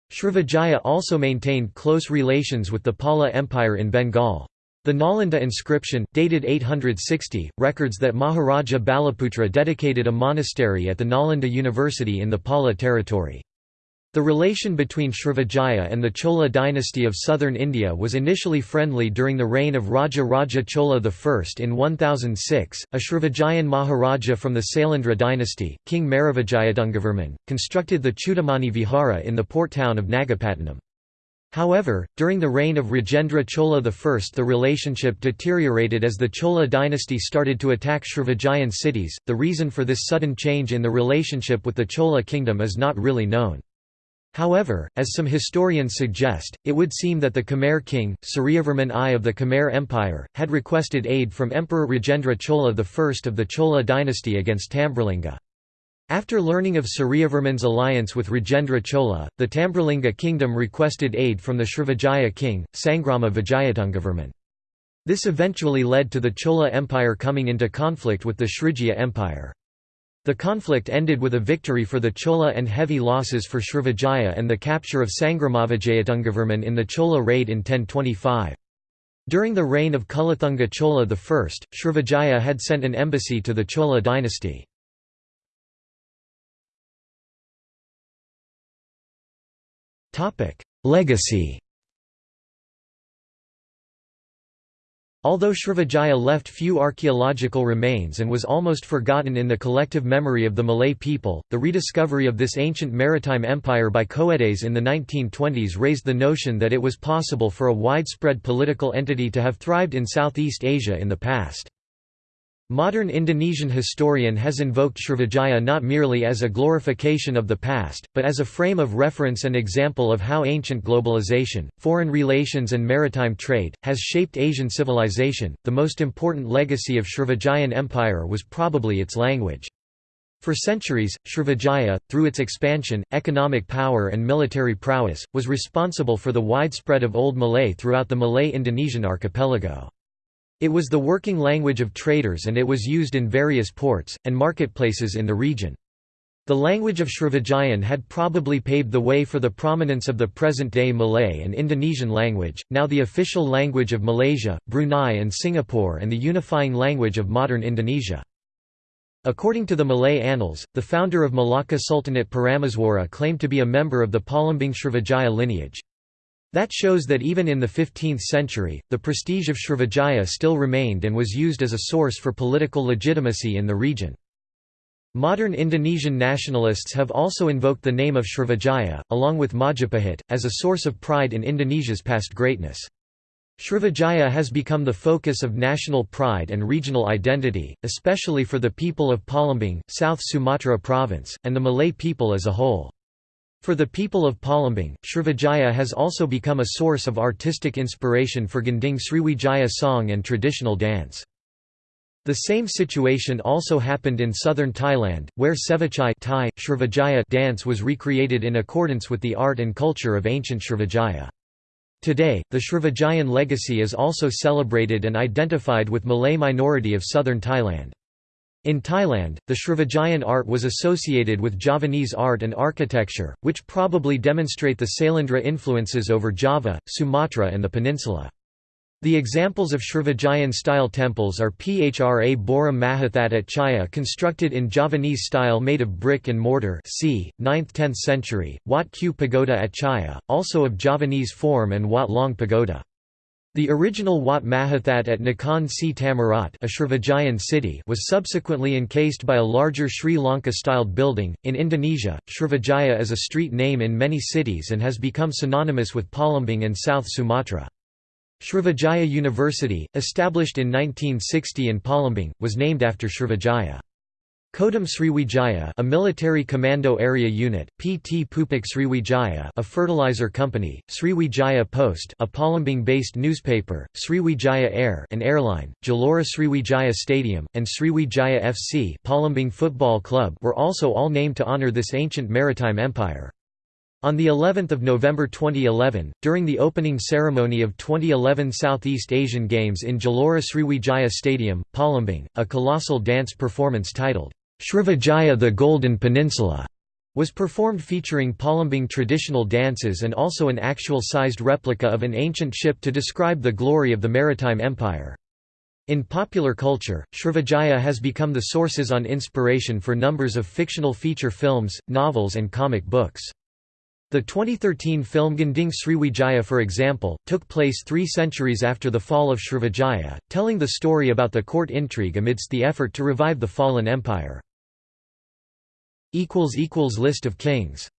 Srivijaya also maintained close relations with the Pala Empire in Bengal. The Nalanda inscription, dated 860, records that Maharaja Balaputra dedicated a monastery at the Nalanda University in the Pala territory. The relation between Srivijaya and the Chola dynasty of southern India was initially friendly during the reign of Raja Raja Chola I. In 1006, a Srivijayan Maharaja from the Sailendra dynasty, King Maravijayattungavarman, constructed the Chudamani Vihara in the port town of Nagapattinam. However, during the reign of Rajendra Chola I the relationship deteriorated as the Chola dynasty started to attack Srivijayan cities. The reason for this sudden change in the relationship with the Chola kingdom is not really known. However, as some historians suggest, it would seem that the Khmer king, Suryavarman I of the Khmer Empire, had requested aid from Emperor Rajendra Chola I of the Chola dynasty against Tambralinga. After learning of Suryavarman's alliance with Rajendra Chola, the Tambralinga kingdom requested aid from the Srivijaya king, Sangrama Vijayatungavarman. This eventually led to the Chola Empire coming into conflict with the Srivijaya Empire. The conflict ended with a victory for the Chola and heavy losses for Srivijaya and the capture of Sangramavijayatungavarman in the Chola raid in 1025. During the reign of Kulathunga Chola I, Srivijaya had sent an embassy to the Chola dynasty. Legacy Although Srivijaya left few archaeological remains and was almost forgotten in the collective memory of the Malay people, the rediscovery of this ancient maritime empire by Coedes in the 1920s raised the notion that it was possible for a widespread political entity to have thrived in Southeast Asia in the past. Modern Indonesian historian has invoked Srivijaya not merely as a glorification of the past, but as a frame of reference and example of how ancient globalization, foreign relations, and maritime trade has shaped Asian civilization. The most important legacy of Srivijayan Empire was probably its language. For centuries, Srivijaya, through its expansion, economic power, and military prowess, was responsible for the widespread of Old Malay throughout the Malay-Indonesian archipelago. It was the working language of traders and it was used in various ports, and marketplaces in the region. The language of Srivijayan had probably paved the way for the prominence of the present-day Malay and Indonesian language, now the official language of Malaysia, Brunei and Singapore and the unifying language of modern Indonesia. According to the Malay Annals, the founder of Malacca Sultanate Parameswara claimed to be a member of the Palembang Srivijaya lineage. That shows that even in the 15th century, the prestige of Srivijaya still remained and was used as a source for political legitimacy in the region. Modern Indonesian nationalists have also invoked the name of Srivijaya, along with Majapahit, as a source of pride in Indonesia's past greatness. Srivijaya has become the focus of national pride and regional identity, especially for the people of Palembang, South Sumatra province, and the Malay people as a whole. For the people of Palembang, Srivijaya has also become a source of artistic inspiration for Gending Sriwijaya song and traditional dance. The same situation also happened in southern Thailand, where Sevachai Thai, Srivijaya dance was recreated in accordance with the art and culture of ancient Srivijaya. Today, the Srivijayan legacy is also celebrated and identified with Malay minority of southern Thailand. In Thailand, the Srivijayan art was associated with Javanese art and architecture, which probably demonstrate the Sailendra influences over Java, Sumatra and the peninsula. The examples of Srivijayan-style temples are Phra Bora Mahathat at Chaiya constructed in Javanese style made of brick and mortar c. 9th–10th century, Wat Q Pagoda at Chaiya, also of Javanese form and Wat Long Pagoda. The original Wat Mahathat at Nakhon Si Thammarat a city was subsequently encased by a larger Sri Lanka-styled building. In Indonesia, Srivijaya is a street name in many cities and has become synonymous with Palembang and South Sumatra. Srivijaya University, established in 1960 in Palembang, was named after Srivijaya. Kodam Sriwijaya a military commando area unit, PT Pupuk Sriwijaya a fertilizer company, Sriwijaya Post a Palembang-based newspaper, Sriwijaya Air an airline, Gelora Sriwijaya Stadium, and Sriwijaya FC Palembang Football Club were also all named to honor this ancient maritime empire. On the 11th of November 2011, during the opening ceremony of 2011 Southeast Asian Games in Gelora Sriwijaya Stadium, Palembang, a colossal dance performance titled Srivijaya the Golden Peninsula was performed featuring Palembang traditional dances and also an actual-sized replica of an ancient ship to describe the glory of the maritime empire. In popular culture, Srivijaya has become the sources on inspiration for numbers of fictional feature films, novels and comic books. The 2013 film Gending Sriwijaya for example, took place three centuries after the fall of Srivijaya, telling the story about the court intrigue amidst the effort to revive the fallen empire. List of kings